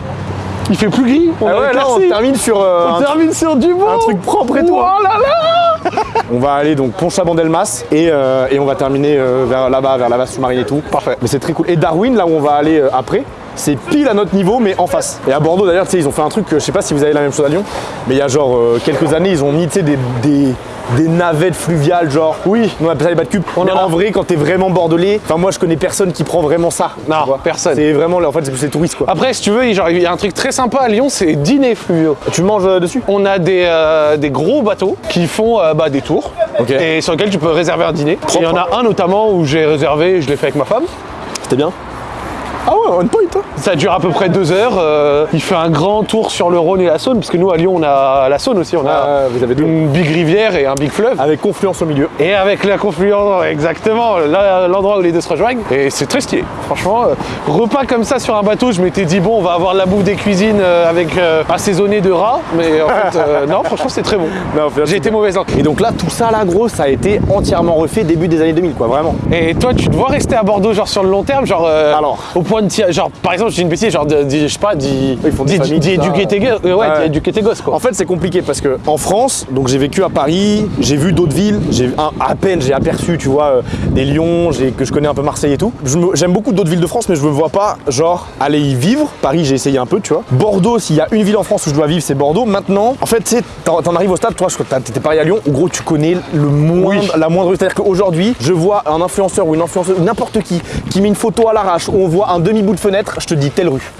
il fait plus gris. On Ah a ouais, là, on termine sur euh, On termine sur du beau. un truc propre et tout. Oh là là On va aller donc pont Chabandelmas et, euh, et on va terminer euh, vers là-bas, vers la base sous-marine et tout. Parfait. Mais c'est très cool. Et Darwin, là où on va aller après, c'est pile à notre niveau, mais en face. Et à Bordeaux, d'ailleurs, tu sais, ils ont fait un truc, je sais pas si vous avez la même chose à Lyon, mais il y a genre quelques années, ils ont mis, des, des navettes fluviales, genre, oui, on appelle ça les bas de cube. On en a. en vrai, quand t'es vraiment bordelais, enfin, moi, je connais personne qui prend vraiment ça. Non, personne. C'est vraiment, en fait, c'est les touristes, quoi. Après, si tu veux, genre, il y a un truc très sympa à Lyon, c'est dîner fluviaux. Tu manges euh, dessus? On a des, euh, des gros bateaux qui font euh, bah, des tours et sur lesquels tu peux réserver un dîner. Il y en a un notamment où j'ai réservé, je l'ai fait avec ma femme. C'était bien? Ah ouais, on point, toi Ça dure à peu près deux heures. euh, il fait un grand tour sur le Rhône et la Saône, parce que nous à Lyon on a la Saône aussi, on a Ah, vous avez deux. une big rivière et un big fleuve. Avec confluence au milieu. Et avec la confluence, exactement, l'endroit où les deux se rejoignent. Et c'est très stylé. Franchement, euh, repas comme ça sur un bateau, je m'étais dit, bon, on va avoir la bouffe des cuisines euh, avec euh, assaisonné de rats. Mais en (laughs) fait, non, franchement, c'est très bon. J'ai été mauvaise langue. Et donc là, tout ça là, gros, ça a été entièrement refait début des années 2000, quoi, vraiment. Et toi, tu te vois rester à Bordeaux, genre sur le long terme, genre Alors. au point de y a, genre, par exemple, je dis une bêtise, genre, de- de- je sais pas, d'y Ils font des d'y- familles, d'y tout ça. éduquer tes gosses, ouais, Ouais. d'y éduquer tes gosses, quoi. En fait, c'est compliqué parce que en France, donc j'ai vécu à Paris, j'ai vu d'autres villes, j'ai à peine j'ai aperçu, tu vois, euh, des Lyon, j'ai- que je connais un peu Marseille et tout. J'aime beaucoup d'autres villes de France, mais je me vois pas, genre, aller y vivre. Paris, j'ai essayé un peu, tu vois. Bordeaux, s'il y a une ville en France où je dois vivre, c'est Bordeaux. Maintenant, en fait, tu sais, t'en arrives au stade, toi, je crois que t'étais pareil à Lyon, où gros, tu connais le moindre, Oui. la moindre rue. C'est-à-dire qu'aujourd'hui, je vois un influenceur ou une influenceuse, n'importe qui, qui met une photo à l'arrache, où on voit un demi-bout de fenêtre, je te dis telle rue.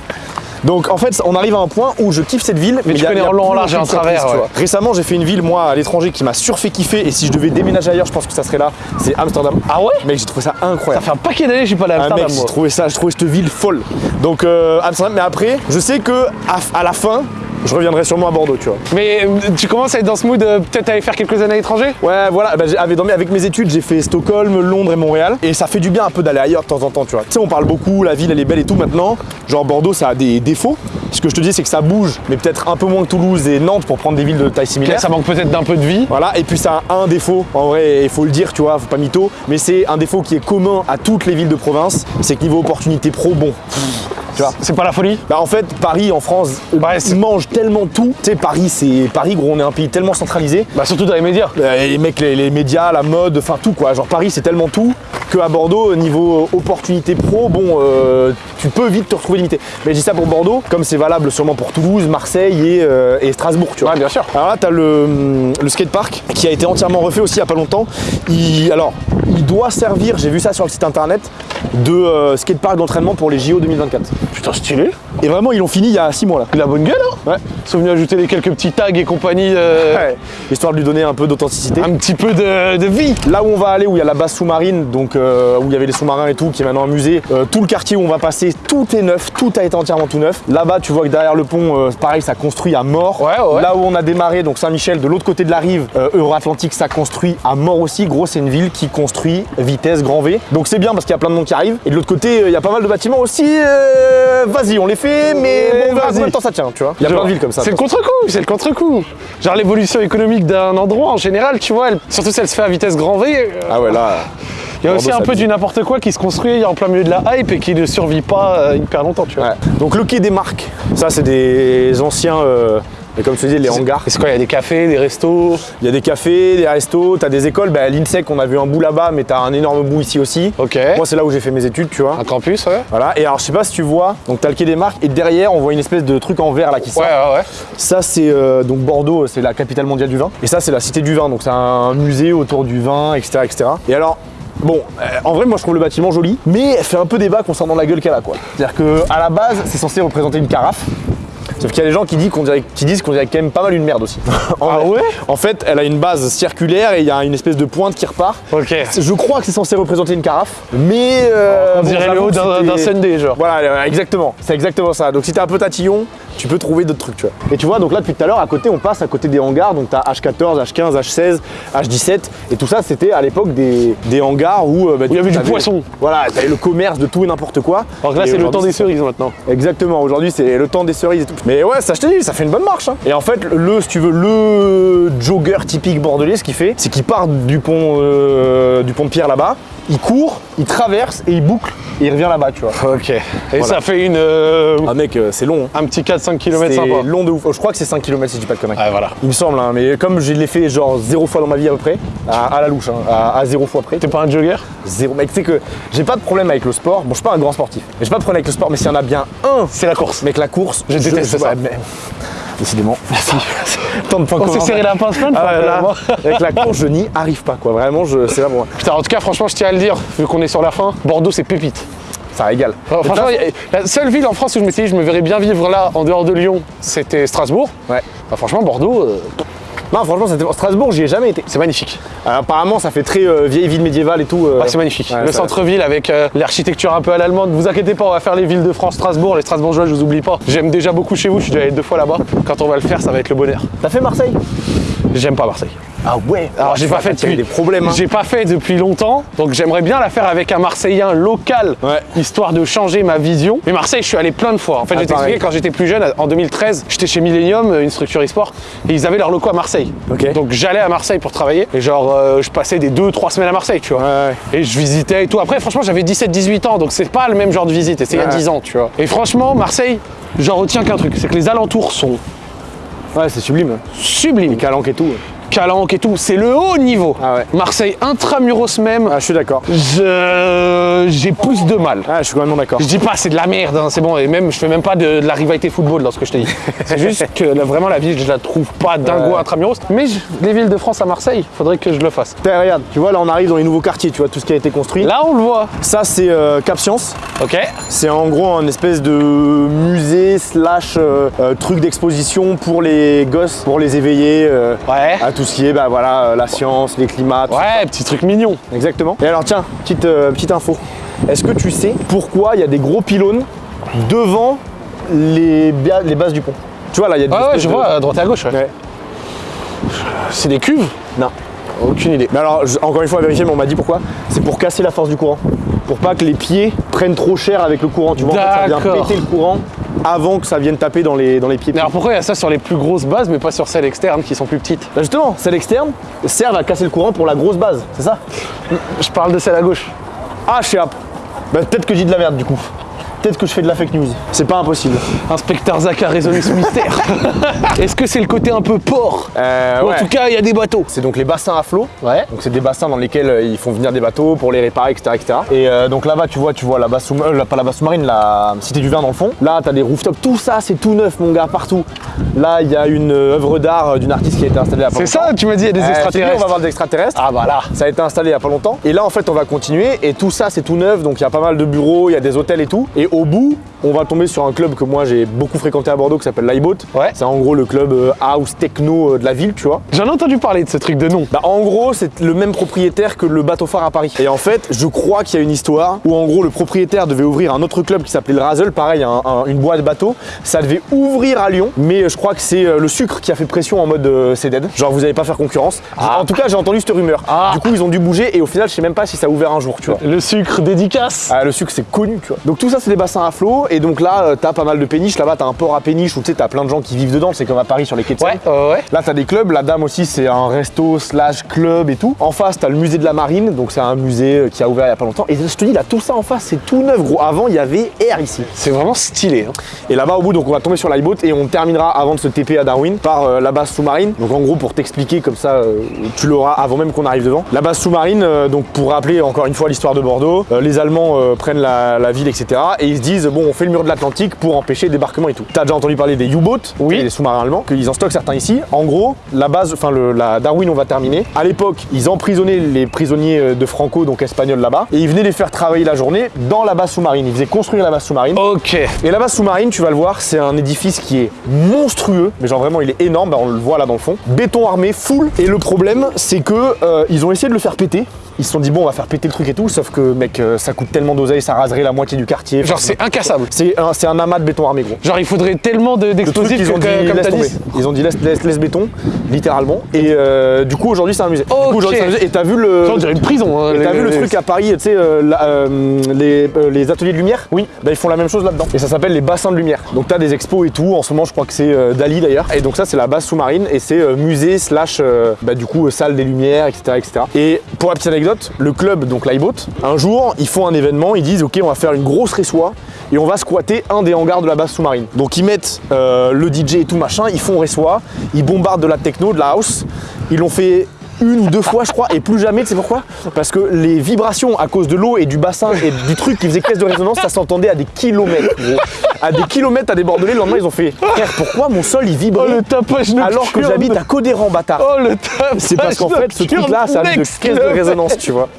Donc en fait, on arrive à un point où je kiffe cette ville, mais, tu il y a- connais y a en long, en plus large et en travers, tu ouais. Récemment, j'ai fait une ville, moi, à l'étranger, qui m'a surfait kiffer, et si je devais déménager ailleurs, je pense que ça serait là, c'est Amsterdam. Ah ouais? Mec, j'ai trouvé ça incroyable. Ça fait un paquet d'années que je suis pas allé à Ah, Amsterdam, mec, j'ai trouvé ça, j'ai trouvé cette ville folle. Donc euh, Amsterdam, mais après, je sais que à, à la fin, je reviendrai sûrement à Bordeaux, tu vois. Mais euh, tu commences à être dans ce mood, euh, peut-être aller faire quelques années à l'étranger? Ouais, voilà, bah, avec, mes- avec mes études, j'ai fait Stockholm, Londres et Montréal. Et ça fait du bien un peu d'aller ailleurs de temps en temps, tu vois. Tu sais, on parle beaucoup, la ville elle est belle et tout maintenant. Genre Bordeaux, ça a des défauts. Ce que je te dis, c'est que ça bouge, mais peut-être un peu moins que Toulouse et Nantes pour prendre des villes de taille similaire. Ça manque peut-être d'un peu de vie. Voilà, et puis ça a un défaut, en vrai, il faut le dire, tu vois, faut pas mytho, mais c'est un défaut qui est commun à toutes les villes de province, c'est que niveau opportunité pro, bon. Tu vois C'est pas la folie bah en fait, Paris en France c'est- mange tellement tout. Tu sais, Paris, c'est Paris, gros, on est un pays tellement centralisé. Bah surtout dans les médias. Euh, Les mecs, les, les médias, la mode, enfin tout quoi. Genre Paris, c'est tellement tout que à Bordeaux, niveau opportunité pro, bon, euh, tu peux vite te retrouver limité. Mais je dis ça pour Bordeaux, comme c'est valable sûrement pour Toulouse, Marseille et, euh, et Strasbourg, tu vois. Ouais, bien sûr. Alors là, tu as le, le skatepark qui a été entièrement refait aussi il y a pas longtemps. Il, alors, il doit servir, j'ai vu ça sur le site internet, de euh, skatepark d'entraînement pour les JO 2024. Putain, stylé. Et vraiment, ils l'ont fini il y a 6 mois là. Il a bonne gueule, hein Ouais. Ils sont venus ajouter les quelques petits tags et compagnie, euh, Ouais. Histoire de lui donner un peu d'authenticité. un petit peu de, de vie. Là où on va aller, où il y a la base sous-marine, donc euh, où il y avait les sous-marins et tout, qui est maintenant un musée, euh, tout le quartier où on va passer, tout est neuf, tout a été entièrement tout neuf. Là-bas, tu vois que derrière le pont, pareil, ça construit à mort. Ouais, ouais. Là où on a démarré, donc Saint-Michel, de l'autre côté de la rive, Euro-Atlantique, ça construit à mort aussi. Gros, c'est une ville qui construit vitesse grand V. Donc c'est bien parce qu'il y a plein de monde qui arrive. Et de l'autre côté, il y a pas mal de bâtiments aussi. euh, Vas-y, on les fait, mais bon, combien de temps ça tient, tu vois. Il y a plein de villes comme ça. C'est le contre-coup, c'est le contre-coup. Genre l'évolution économique d'un endroit en général, tu vois, elle- surtout si elle se fait à vitesse grand V, euh, Ah ouais, là. il y a aussi un peu du n'importe quoi qui se construit en plein milieu de la hype et qui ne survit pas euh, hyper longtemps, tu vois. Ouais. Donc le quai des marques, ça c'est des anciens, euh, et comme tu dis, les hangars. Et c'est quoi, il y a des cafés, des restos Il y a des cafés, des restos, t'as des écoles. Bah, L'INSEC, on a vu un bout là-bas, mais t'as un énorme bout ici aussi. Ok. Moi, c'est là où j'ai fait mes études, tu vois. Un campus, ouais. Voilà. Et alors, je sais pas si tu vois, donc t'as le quai des marques, et derrière, on voit une espèce de truc en verre là qui sort. Ouais, ouais, ouais. Ça, c'est euh, donc Bordeaux, c'est la capitale mondiale du vin. Et ça, c'est la cité du vin. Donc, c'est un musée autour du vin, etc. etc. Et alors. Bon, euh, en vrai, moi je trouve le bâtiment joli, mais elle fait un peu débat concernant la gueule qu'elle a, quoi. C'est-à-dire que à la base, c'est censé représenter une carafe. Sauf qu'il y a des gens qui disent qu'on dirait, qui disent qu'on dirait quand même pas mal une merde aussi. (laughs) En Ah ouais En fait, elle a une base circulaire et il y a une espèce de pointe qui repart. Ok. Je crois que c'est censé représenter une carafe, mais euh, On bon, dirait le haut d'un Sunday, genre. voilà, euh, exactement. C'est exactement ça. Donc si t'es un peu tatillon, tu peux trouver d'autres trucs, tu vois. Et tu vois, donc là depuis tout à l'heure, à côté, on passe à côté des hangars. Donc t'as H14, H15, H16, H17. Et tout ça, c'était à l'époque des, des hangars où, euh, bah, il y avait du poisson. Voilà, t'avais le commerce de tout et n'importe quoi. Alors que là, c'est le temps des cerises maintenant. Exactement, aujourd'hui c'est le temps des cerises et tout. Mais ouais, ça je te dis, ça fait une bonne marche. hein. Et en fait, le, si tu veux, le jogger typique bordelais, ce qu'il fait, c'est qu'il part du pont, euh, du pont de pierre là-bas, il court, il traverse et il boucle et il revient là-bas, tu vois. Ok. Et Voilà. ça fait une, euh, Ah mec, euh, c'est long. hein. un petit 4-5 km C'est sympa. long de ouf. Je crois que c'est 5 km si je dis pas de conneries. Ouais, voilà. Il me semble, hein, mais comme je l'ai fait genre zéro fois dans ma vie à peu près, à, à la louche, hein, à, à zéro fois près. T'es pas un jogger? Zéro. Mec, tu sais que j'ai pas de problème avec le sport. Bon, je suis pas un grand sportif, mais j'ai pas de problème avec le sport. Mais s'il y en a bien un, C'est la course. mec, la course, Je déteste ça. ouais, mais- Décidément. (laughs) Merci. Tant de points On s'est serré la pince plein de Ah fois, là, (laughs) avec la course, je n'y arrive pas, quoi. Vraiment, c'est là pour moi. Putain, en tout cas, franchement, je tiens à le dire, vu qu'on est sur la fin, Bordeaux, c'est pépite. Ça régale. Enfin, franchement, la seule ville en France où je m'étais dit je me verrais bien vivre là, en dehors de Lyon, c'était Strasbourg. Ouais. Bah, franchement, Bordeaux, euh, Non, franchement, c'était- Strasbourg, j'y ai jamais été. c'est magnifique. Alors, apparemment, ça fait très euh, vieille ville médiévale et tout. euh. C'est magnifique. Ouais, le centre-ville avec euh, l'architecture un peu à l'allemande. Vous inquiétez pas, on va faire les villes de France, Strasbourg, les Strasbourgeois, je vous oublie pas. J'aime déjà beaucoup chez vous, je suis déjà allé deux fois là-bas. Quand on va le faire, ça va être le bonheur. T'as fait Marseille? J'aime pas Marseille. Ah ouais Alors j'ai pas fait depuis des problèmes. hein. J'ai pas fait depuis longtemps, donc j'aimerais bien la faire avec un Marseillais local, Ouais. histoire de changer ma vision. Mais Marseille, je suis allé plein de fois. En fait, Ah, je pareil. quand j'étais plus jeune, en 2013, j'étais chez Millennium, une structure e-sport, et ils avaient leurs locaux à Marseille. Donc j'allais à Marseille pour travailler, et genre euh, je passais des 2-3 semaines à Marseille, tu vois. Ouais. Et je visitais et tout. Après, franchement, j'avais 17-18 ans, donc c'est pas le même genre de visite, et c'est il y a Ouais. 10 ans, tu vois. Et franchement, Marseille, j'en retiens qu'un truc, c'est que les alentours sont Ouais, c'est sublime. sublimes. Calanque et tout. Calanque et tout, c'est le haut niveau. Ah ouais. Marseille intramuros même, Ah, je suis d'accord. je- j'ai plus de mal. Ah, je suis complètement d'accord. Je dis pas c'est de la merde, hein, c'est bon, et même je fais même pas de, de la rivalité football dans ce que je te dis. (laughs) C'est juste que là, vraiment la ville, je la trouve pas dingo intramuros. Mais je- les villes de France à Marseille, faudrait que je le fasse. Putain, regarde, tu vois, là on arrive dans les nouveaux quartiers, tu vois, tout ce qui a été construit. Là on le voit. Ça, c'est euh, Cap Science. Ok. C'est en gros un espèce de musée slash euh, euh, truc d'exposition pour les gosses, pour les éveiller Ouais. à tout ce qui est bah, voilà, euh, la science, les climats, tout Ouais, petit truc mignon. Exactement. Et alors tiens, petite, euh, petite info. Est-ce que tu sais pourquoi il y a des gros pylônes devant les, bases du pont? Tu vois là, il y a des Ouais, ouais, je de- vois, à droite et à gauche. ouais. Ouais. C'est des cuves? Non. Aucune idée. Mais alors, je- encore une fois, à vérifier, mais on m'a dit pourquoi. C'est pour casser la force du courant. Pour pas que les pieds prennent trop cher avec le courant. Tu vois, en fait, ça vient péter le courant avant que ça vienne taper dans les, dans les pieds. Mais alors pourquoi il y a ça sur les plus grosses bases, mais pas sur celles externes qui sont plus petites? Bah justement, celles externes servent à casser le courant pour la grosse base, c'est ça? Je parle de celle à gauche. Ah, je sais pas. Bah peut-être que dis de la merde du coup. Peut-être que je fais de la fake news. C'est pas impossible. Inspecteur Zach a résolu ce mystère. (laughs) Est-ce que c'est le côté un peu port Euh, Ou ouais. En tout cas, il y a des bateaux. C'est donc les bassins à flot. Ouais. Donc c'est des bassins dans lesquels euh, ils font venir des bateaux pour les réparer, etc. etc. Et euh, donc là-bas, tu vois, tu vois la base sous euh, la- pas la base sous-marine, la Cité du Vin dans le fond. Là, t'as des rooftops, tout ça, c'est tout neuf, mon gars, partout. Là, il y a une œuvre d'art d'une artiste qui a été installée pas C'est ça, tu m'as dit, il y a des Euh, dis, extraterrestres. on va voir des extraterrestres. Ah bah là. Ça a été installé il y a pas longtemps. Et là, en fait, on va continuer. Et tout ça, c'est tout neuf. Donc, il y a pas mal de bureaux, il y a des hôtels et tout. Et au bout, on va tomber sur un club que moi j'ai beaucoup fréquenté à Bordeaux qui s'appelle l'iBoat. Ouais. C'est en gros le club euh, house techno euh, de la ville, tu vois. J'en ai entendu parler de ce truc de nom. Bah, en gros, c'est le même propriétaire que le bateau phare à Paris. Et en fait, je crois qu'il y a une histoire où en gros le propriétaire devait ouvrir un autre club qui s'appelait le Razzle, pareil, un- un- une boîte bateau. Ça devait ouvrir à Lyon, mais je crois que c'est euh, le sucre qui a fait pression en mode euh, c'est dead. Genre vous n'allez pas faire concurrence. Ah. En tout cas, j'ai entendu cette rumeur. Ah. Du coup, ils ont dû bouger et au final, je sais même pas si ça a ouvert un jour, tu vois. Le sucre dédicace. Ah, le sucre c'est connu tu vois. Donc tout ça c'est des bassins à flot et donc là euh, t'as pas mal de péniches, là-bas t'as un port à péniche où tu sais t'as plein de gens qui vivent dedans, c'est comme à Paris sur les quais de Seine. Ouais, ouais. Là t'as des clubs, la dame aussi c'est un resto slash club et tout. En face t'as le musée de la marine, donc c'est un musée euh, qui a ouvert il y a pas longtemps. Et je te dis là tout ça en face c'est tout neuf gros. Avant il y avait air ici. C'est vraiment stylé. hein. Et là-bas au bout donc on va tomber sur l'iBoat et on terminera avant de se TP à Darwin par euh, la base sous-marine. Donc en gros pour t'expliquer comme ça euh, tu l'auras avant même qu'on arrive devant. La base sous-marine euh, donc pour rappeler encore une fois l'histoire de Bordeaux, les Allemands prennent la, la ville etc. Et ils se disent bon on fait le mur de l'Atlantique pour empêcher le débarquement et tout. T'as déjà entendu parler des U-boats, Oui. les sous-marins allemands, qu'ils en stockent certains ici. En gros la base, enfin la Darwin on va terminer. À l'époque ils emprisonnaient les prisonniers euh, de Franco donc espagnols là-bas et ils venaient les faire travailler la journée dans la base sous-marine. Ils faisaient construire la base sous-marine. Ok. Et la base sous-marine, tu vas le voir, c'est un édifice qui est monstrueux, mais genre vraiment il est énorme, bah, on le voit là dans le fond. Béton armé, full. Et le problème, c'est que euh, ils ont essayé de le faire péter. Ils se sont dit bon, on va faire péter le truc et tout, sauf que mec, euh, ça coûte tellement d'oseille, ça raserait la moitié du quartier. Genre c'est incassable. C'est un, amas de béton armé gros. Genre il faudrait tellement de- d'explosifs ils ont que, dit comme laisse t'as tomber. dit. Ils ont dit laisse, laisse, laisse béton, littéralement. Et euh, du coup aujourd'hui c'est un musée. Du coup, Ok. aujourd'hui, c'est un musée. Et t'as vu le. Ça, on dirait une prison. hein, t'as les- vu le truc à Paris, tu sais, euh, euh, les, les ateliers de lumière? Oui. Bah, ils font la même chose là-dedans. Et ça s'appelle les bassins de lumière. Donc t'as des expos et tout. En ce moment, je crois que c'est Dali d'ailleurs. Et donc ça, c'est la base sous-marine et c'est musée slash, bah, du coup, salle des lumières, etc., etc. Et pour la petite anecdote, le club, donc l'iBoat, un jour, ils font un événement. Ils disent, ok, on va faire une grosse ressoie et on va squatter un des hangars de la base sous-marine. Donc ils mettent euh, le DJ et tout machin. Ils font ressoie. Ils bombardent de la techno, de la house. Ils l'ont fait une ou deux fois je crois et plus jamais tu sais pourquoi? Parce que les vibrations à cause de l'eau et du bassin et du truc qui faisait caisse de résonance ça s'entendait à des kilomètres gros. à des kilomètres à des bordelais le lendemain ils ont fait frère pourquoi mon sol il Oh vibrait le tapage alors que j'habite à Codéran bâtard? Oh le tapage c'est parce qu'en fait ce truc là ça a de caisse de résonance tu vois. (laughs)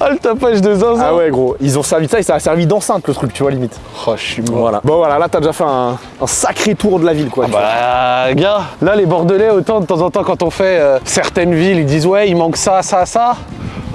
Ah le tapage de zinzin. ah ouais gros. Ils ont servi de ça et ça a servi d'enceinte le truc tu vois limite. Oh je suis mort. voilà. Bon voilà là t'as déjà fait un, un sacré tour de la ville quoi. Vois. Bah gars, là les Bordelais, autant de temps en temps quand on fait euh, certaines villes, ils disent ouais il manque ça, ça, ça.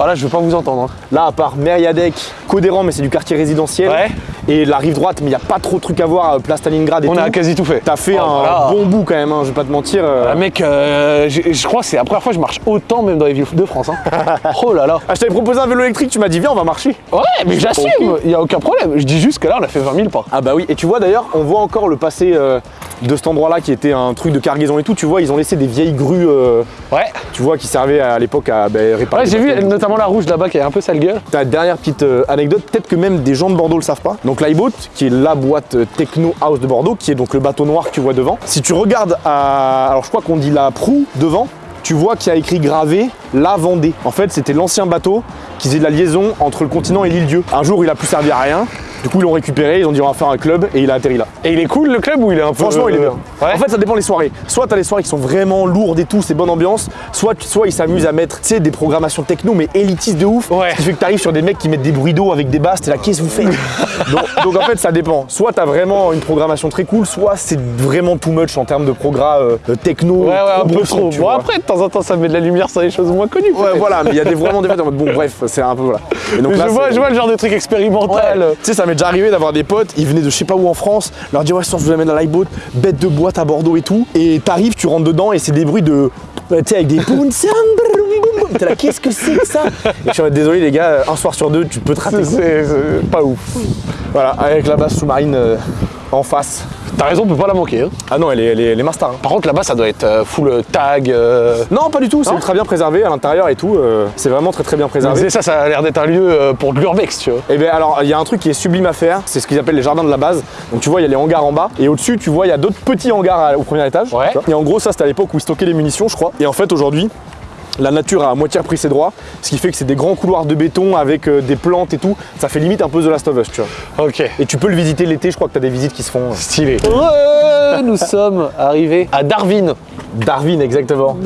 Voilà, je veux pas vous entendre. hein. là à part Mériadec Codéran mais c'est du quartier résidentiel Ouais. Et la rive droite, mais il n'y a pas trop de trucs à voir, euh, place Stalingrad et On tout. a quasi tout fait. T'as fait Oh, un voilà. bon bout quand même, hein, je vais pas te mentir. euh. Ah, mec, euh, je crois que c'est la première fois que je marche autant même dans les villes de France. hein. (laughs) oh là là. Ah, je t'avais proposé un vélo électrique, tu m'as dit viens, on va marcher. Ouais, mais j'assume, il n'y a aucun problème. Je dis juste que là, on a fait 20 000 pas. Ah bah oui, et tu vois d'ailleurs, on voit encore le passé euh, de cet endroit-là qui était un truc de cargaison et tout. Tu vois, ils ont laissé des vieilles grues, euh, Ouais. tu vois, qui servaient à l'époque à ben, réparer. Ouais, j'ai vu bateaux. La rouge là-bas qui a un peu sale gueule. Dernière petite euh, anecdote, peut-être que même des gens de Bordeaux le savent pas. Donc l'iBoat, qui est la boîte euh, techno house de Bordeaux, qui est donc le bateau noir que tu vois devant. Si tu regardes à, alors je crois qu'on dit la proue devant, tu vois qu'il y a écrit gravé la Vendée. En fait, c'était l'ancien bateau qui faisait de la liaison entre le continent et l'île Dieu. Un jour, il a plus servi à rien. Du coup, ils l'ont récupéré, ils ont dit on va faire un club et il a atterri là. Et il est cool le club ou il est un peu. Franchement, il est bien. Ouais. En fait, ça dépend les soirées. Soit t'as les soirées qui sont vraiment lourdes et tout, c'est bonne ambiance. Soit, soit ils s'amusent à mettre, tu sais, des programmations techno, mais élitistes de ouf. Ouais. Ce qui fait que t'arrives sur des mecs qui mettent des bruits d'eau avec des basses. T'es là, qu'est-ce que vous faites? (laughs) Donc, donc, en fait, ça dépend. Soit t'as vraiment une programmation très cool, soit c'est vraiment too much en termes de progrès euh, techno. Ouais, ouais, un peu trop. tu Bon, vois. après, de temps en temps, ça met de la lumière sur les choses moins connues. Ouais, voilà, mais il y a des, (laughs) vraiment des fêtes en mode bon, bref, c'est un peu voilà. Et donc Mais là, je, vois, je vois le genre de truc expérimental. Ouais. Tu sais, ça m'est déjà arrivé d'avoir des potes, ils venaient de je sais pas où en France, leur dire ouais, soir, je vous amène à l'iBoat, bête de boîte à Bordeaux et tout. Et t'arrives, tu rentres dedans et c'est des bruits de. Tu sais, avec des. (laughs) T'es là, qu'est-ce que c'est que ça? Et je suis en mode, désolé les gars, un soir sur deux, tu peux te rater. C'est pas ouf. Voilà, avec la base sous-marine euh, en face. T'as raison, on peut pas la manquer. hein. Ah non, elle est, elle est, elle est master. hein. Par contre, là-bas, ça doit être euh, full tag. euh, Non, pas du tout, c'est ultra bien préservé à l'intérieur et tout. euh, c'est vraiment très très bien préservé. ça, ça a l'air d'être un lieu euh, pour de l'urbex, tu vois. Et bien alors, il y a un truc qui est sublime à faire, c'est ce qu'ils appellent les jardins de la base. Donc tu vois, il y a les hangars en bas, et au-dessus, tu vois, il y a d'autres petits hangars au premier étage. Ouais. Et en gros, ça, c'était à l'époque où ils stockaient les munitions, je crois. Et en fait, aujourd'hui, la nature a à moitié repris ses droits, ce qui fait que c'est des grands couloirs de béton avec euh, des plantes et tout. Ça fait limite un peu The Last of Us, tu vois. Ok. Et tu peux le visiter l'été, je crois que tu as des visites qui se font. euh, Stylé. Ouais, nous sommes arrivés à Darwin. Darwin, exactement.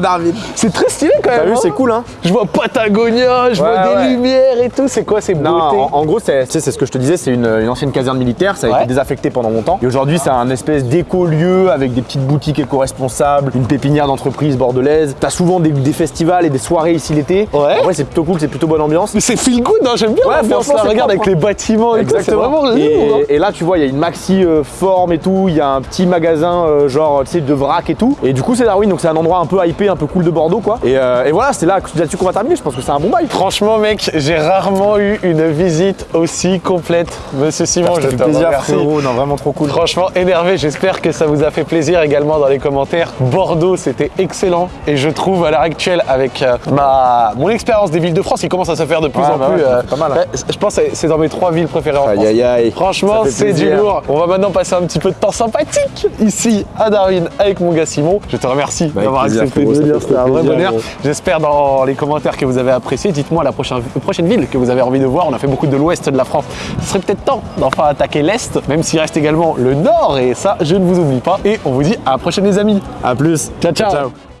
Darwin. C'est très stylé quand même. T'as vu, hein. c'est cool, hein Je vois Patagonia, je vois des ouais. lumières et tout. C'est quoi ces Non, beautés en, en gros, c'est ce que je te disais, c'est une, une ancienne caserne militaire, ça a Ouais. été désaffecté pendant longtemps. Et aujourd'hui, c'est un espèce d'éco-lieu avec des petites boutiques éco-responsables, une pépinière d'entreprise bordelaise. T'as souvent des, des festivals et des soirées ici l'été. Ouais. En vrai, c'est plutôt cool, c'est plutôt bonne ambiance. Mais c'est feel good, hein, j'aime bien Ouais, l'ambiance franchement, là. c'est Regarde avec les bâtiments et tout, c'est vraiment lourd. et, hein. et là, tu vois, il y a une maxi euh, forme et tout, il y a un petit magasin euh, genre, tu sais, de vrac et tout. Et du coup, c'est Darwin, donc c'est un endroit un peu hypé, un peu cool de Bordeaux, quoi. Et, euh, et voilà, c'est là, là-dessus qu'on va terminer. Je pense que c'est un bon bail. Franchement, mec, j'ai rarement eu une visite aussi complète. Monsieur Simon, je te plaisir, remercie. frérot. Non, vraiment trop cool. Franchement énervé, j'espère que ça vous a fait plaisir également dans les commentaires. Bordeaux, c'était excellent et je trouve à l'heure actuelle avec euh, ma mon expérience des villes de France qui commence à se faire de plus Ouais, en bah plus. ouais, fait pas mal, hein. ouais, je pense que c'est dans mes trois villes préférées en Aïe, France. aïe, aïe. Franchement, c'est du lourd. On va maintenant passer un petit peu de temps sympathique ici à Darwin avec mon gars Simon. Je te remercie Bah, d'avoir accepté de venir. C'était un vrai plaisir, bonheur. J'espère dans les commentaires que vous avez apprécié. Dites-moi la prochaine, prochaine ville que vous avez envie de voir. On a fait beaucoup de l'ouest de la France. Ce serait peut-être temps d'enfin attaquer l'est, même s'il reste également le nord. Et ça, je ne vous oublie pas. Et on vous dit à la prochaine, les amis. À plus. ciao. ciao. ciao.